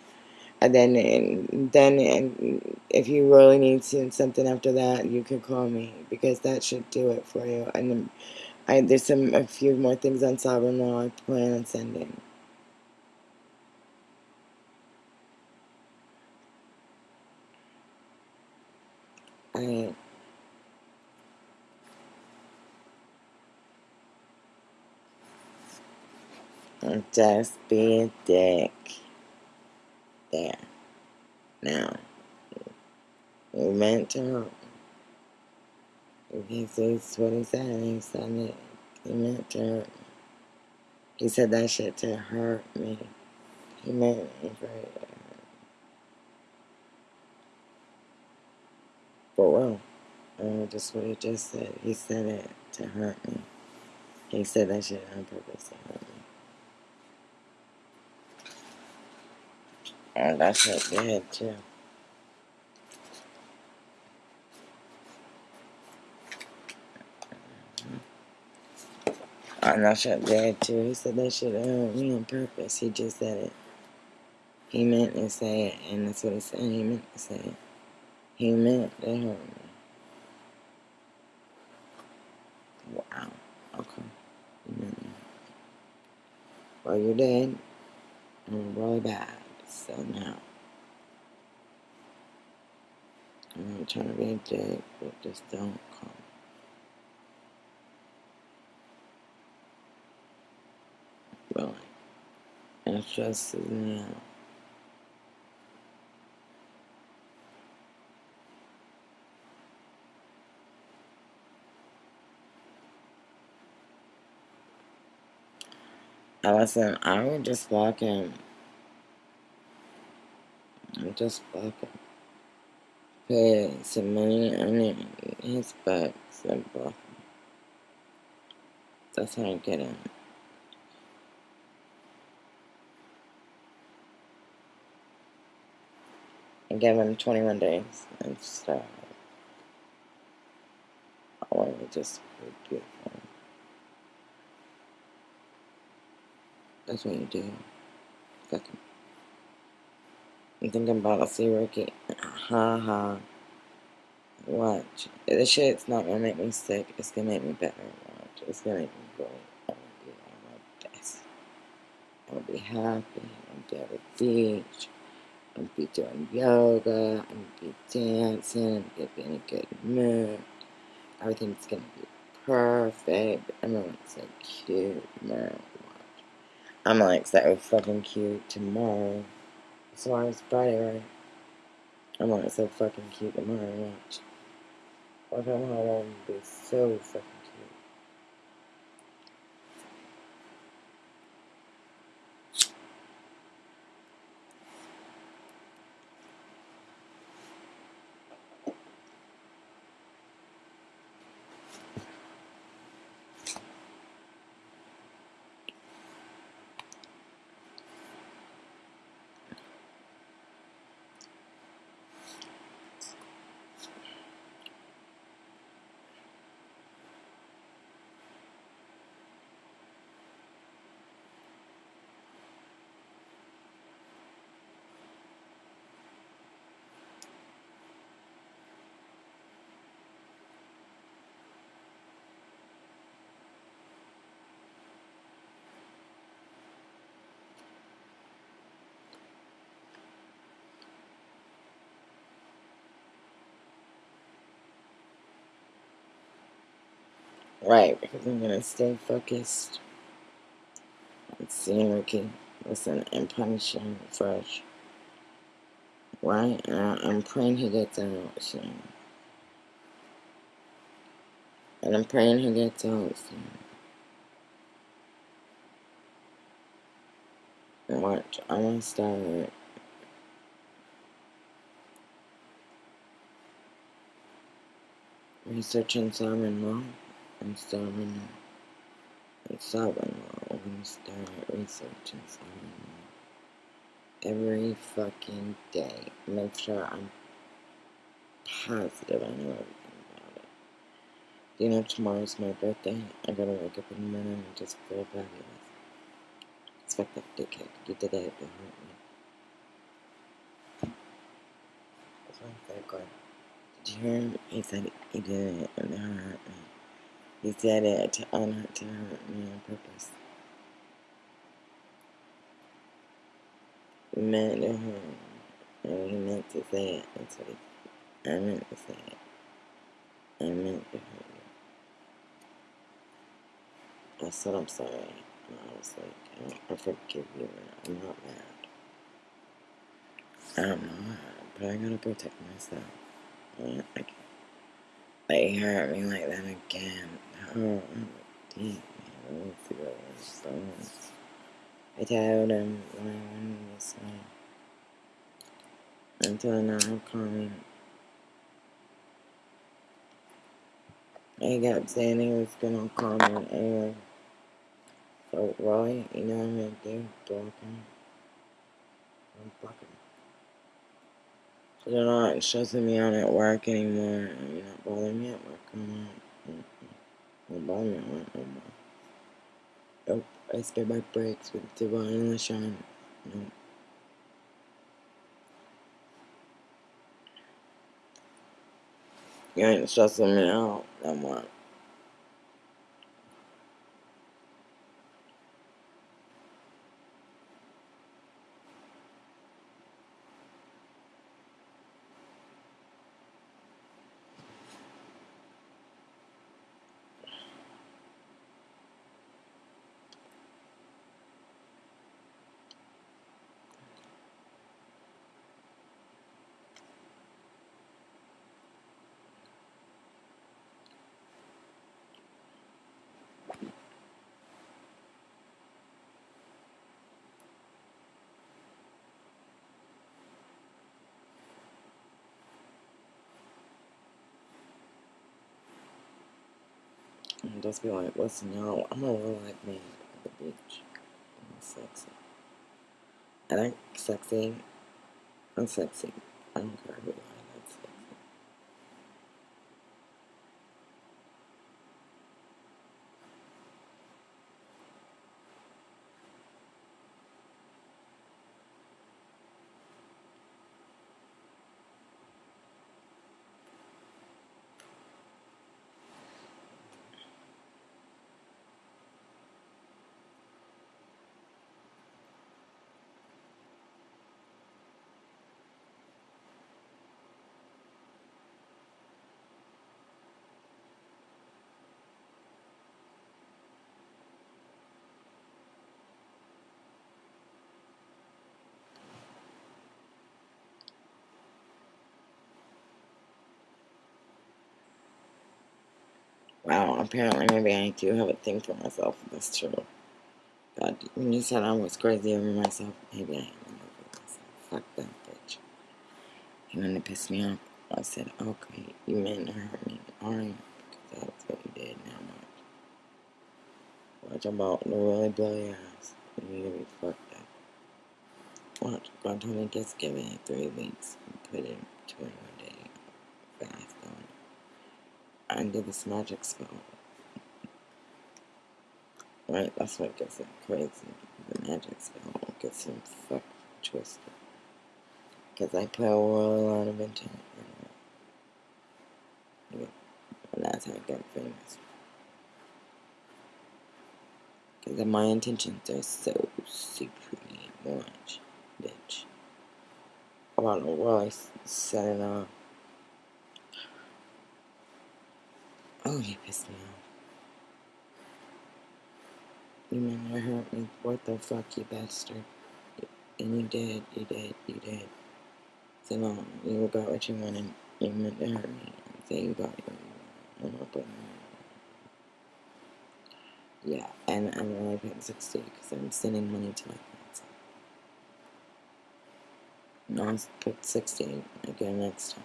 And then, and then and if you really need something after that, you can call me. Because that should do it for you. And I, there's some a few more things on sovereign law I plan on sending. I just be a dick. There. Now. You meant to hurt me. He says what he said. He said. He meant to hurt me. He said that shit to hurt me. He meant it for it. But well, uh, just what he just said. He said it to hurt me. He said that shit on purpose to hurt me. Oh, and that shit did too. Oh, and that shit did too. He said that shit uh, hurt me on purpose. He just said it. He meant to say it, and that's what he said. He meant to say it. He meant to hurt me. Wow. Okay. Well, you're dead. And really bad. So now. I'm not trying to be dick, but just don't come. Really. And it's just, you know. listen, I would just block him. I'm just him. Put some money on his and block him. That's how I get him. I give him 21 days and stuff. I want to just be beautiful. That's what you do. Fucking. I'm thinking about a see Ricky. Ha ha. Watch. This shit's not gonna make me sick. It's gonna make me better. Watch. It's gonna make me great. I'm gonna be my best. I'm gonna be happy. I'm gonna be at the beach. I'm gonna be doing yoga. I'm gonna be dancing. I'm gonna be in a good mood. Everything's gonna be perfect. I'm look so cute, man. I'm like so fucking cute tomorrow. Tomorrow's Friday, right? I'm like so fucking cute tomorrow. Watch. Home and be so fucking Right, because I'm gonna stay focused on seeing Ricky, listen, and punish him fresh. Right? And I, I'm praying he gets out soon. And I'm praying he gets out soon. Watch, I'm gonna start researching Simon Law and Simon Law. And Simon Law. I'm gonna start researching Simon Law every fucking day. Make sure I'm positive I know everything about it. You know, tomorrow's my birthday. I gotta wake up in the morning and just feel fabulous. Expect that dickhead. You did it to hurt me. That's why I said. Did you hear him? He said he did it and it hurt me. He said it to, on, to hurt me on purpose. Meant to hurt. And he meant to say it. That's what he I meant to say it. I meant to hurt you. I said I'm sorry. And I was like, I, I forgive you. I'm not mad. I'm not mad, but I gotta protect myself. I, I can't. They hurt me like that again. Oh, deep. I need to go I told him what I wanted to say. Until now, I'm calling. He kept saying he was gonna call me anyway. So, Roy, you know what I'm gonna do? I'm You're not stressing me out at work anymore. You're not bothering me at work anymore. Mm-mm. Don't bother me at work no. Nope. I spare my breaks with Divine LaShawn. Nope. You ain't stressing me out no more. And just be like, listen, y'all, I'm a real life man at the beach. I'm sexy. I like sexy. I'm sexy. I don't care who I like sexy. Wow, apparently maybe I do have a thing for myself. That's true. God, when you said I was crazy over myself, maybe I am over myself. Fuck that bitch. And then it pissed me off. I said, okay, you meant to hurt me. Alright, because that's what you did. Now watch. Watch about to really blow your ass. You're gonna be fucked up. Watch. God told me just give it three weeks and put in 21 day fast on. I did this magic spell. Right? That's what gets it crazy. The magic spell gets him fucked twisted. Because I put a lot of intent. And that's how I got famous. Because my intentions are so supreme much, bitch. I don't know why I set it off. Oh, he pissed me off. You meant to hurt me. What the fuck, you bastard? And you did, you did, you did. So no, you got what you wanted. You meant to hurt me. So you got what you wanted. Yeah, and I'm only paying 60 because I'm sending money to my parents. No, I'll put 60 again next time.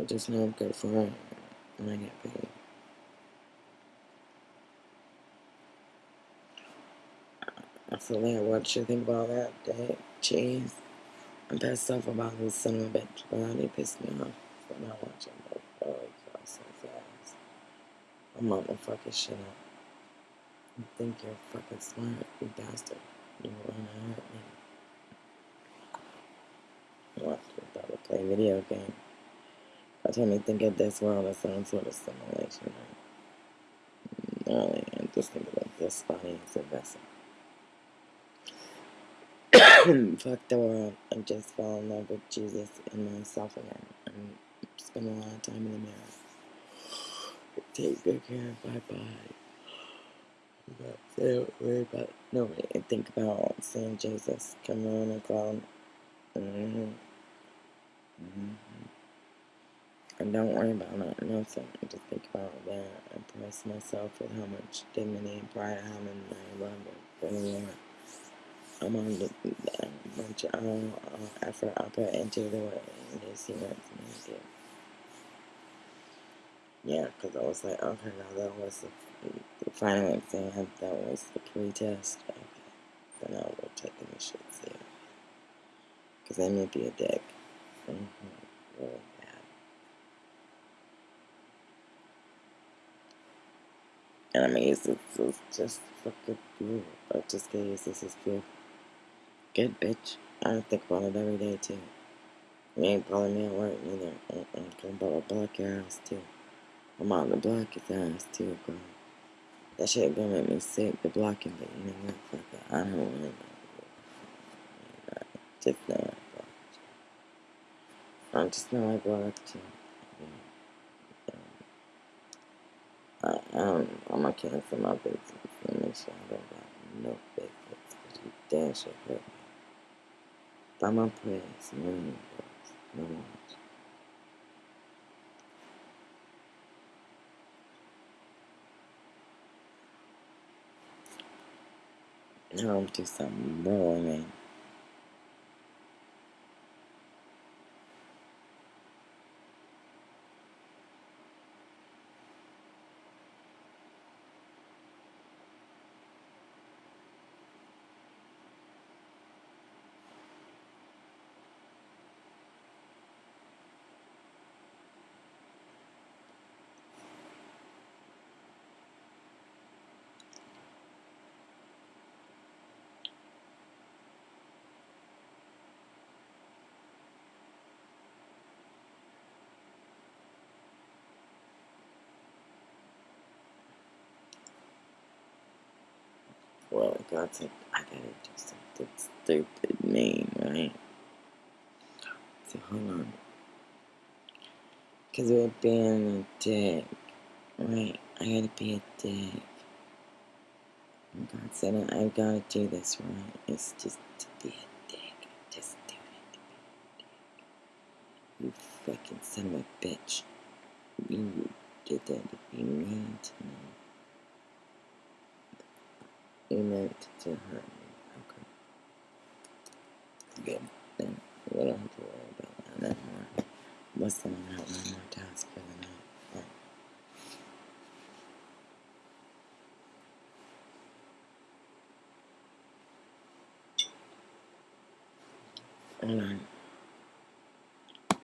I just know I'm good for it when I get paid. I like what you think about that day? Jeez. I'm pissed off about this son of a bitch, but he pissed me off for not watching both oh, so fast. I'm on the fucking shit up. You think you're fucking smart, you bastard. You wanna hurt me. Watch me probably play video game. I told me think of this world as some sort of simulation. Right? Really, I'm just thinking of this body as a vessel. fuck the world and just fall in love with Jesus and myself again spend a lot of time in the mirror. Take good care of my body. Don't worry about nobody and think about seeing Jesus come on a cloud. Mm-hmm. Mm-hmm. And don't worry about not nothing. Just think about that. Impress myself with how much dignity and pride I have in my love for the Lord. I'm on the of um, uh, effort I put into the way this year. to Yeah, because I was like, okay, now that was the, the final exam, that was the pre-test. Okay, so now we're taking the shit serious. Because I may be a dick. Mm-hmm. Really bad. And I mean, it's, it's, it's just fucking beautiful. I just used this is beautiful. Good bitch. I think about it every day too. You ain't calling me at work neither. I'm talking about to block your ass too. I'm out to block his ass too, girl. That shit gonna make me sick, the blocking, but you know what? Fuck it. I don't wanna know. Just know I blocked you. I just know I blocked you. I, um, I'm gonna cancel my business and make sure I don't got no business. Cause you damn sure hurt me. My prayers, million prayers, no much. Now do something wrong, God said I gotta do something stupid, mean, right? So hold on. Cause we're being a dick, right? I gotta be a dick. And God said I gotta do this, right? It's just to be a dick. Just do it to be a dick. You fucking son of a bitch. You did that to be mean to me. Meant to hurt me. Okay. Good. Then we don't have to worry about that anymore. What's the one out one more task for the night? Hold on.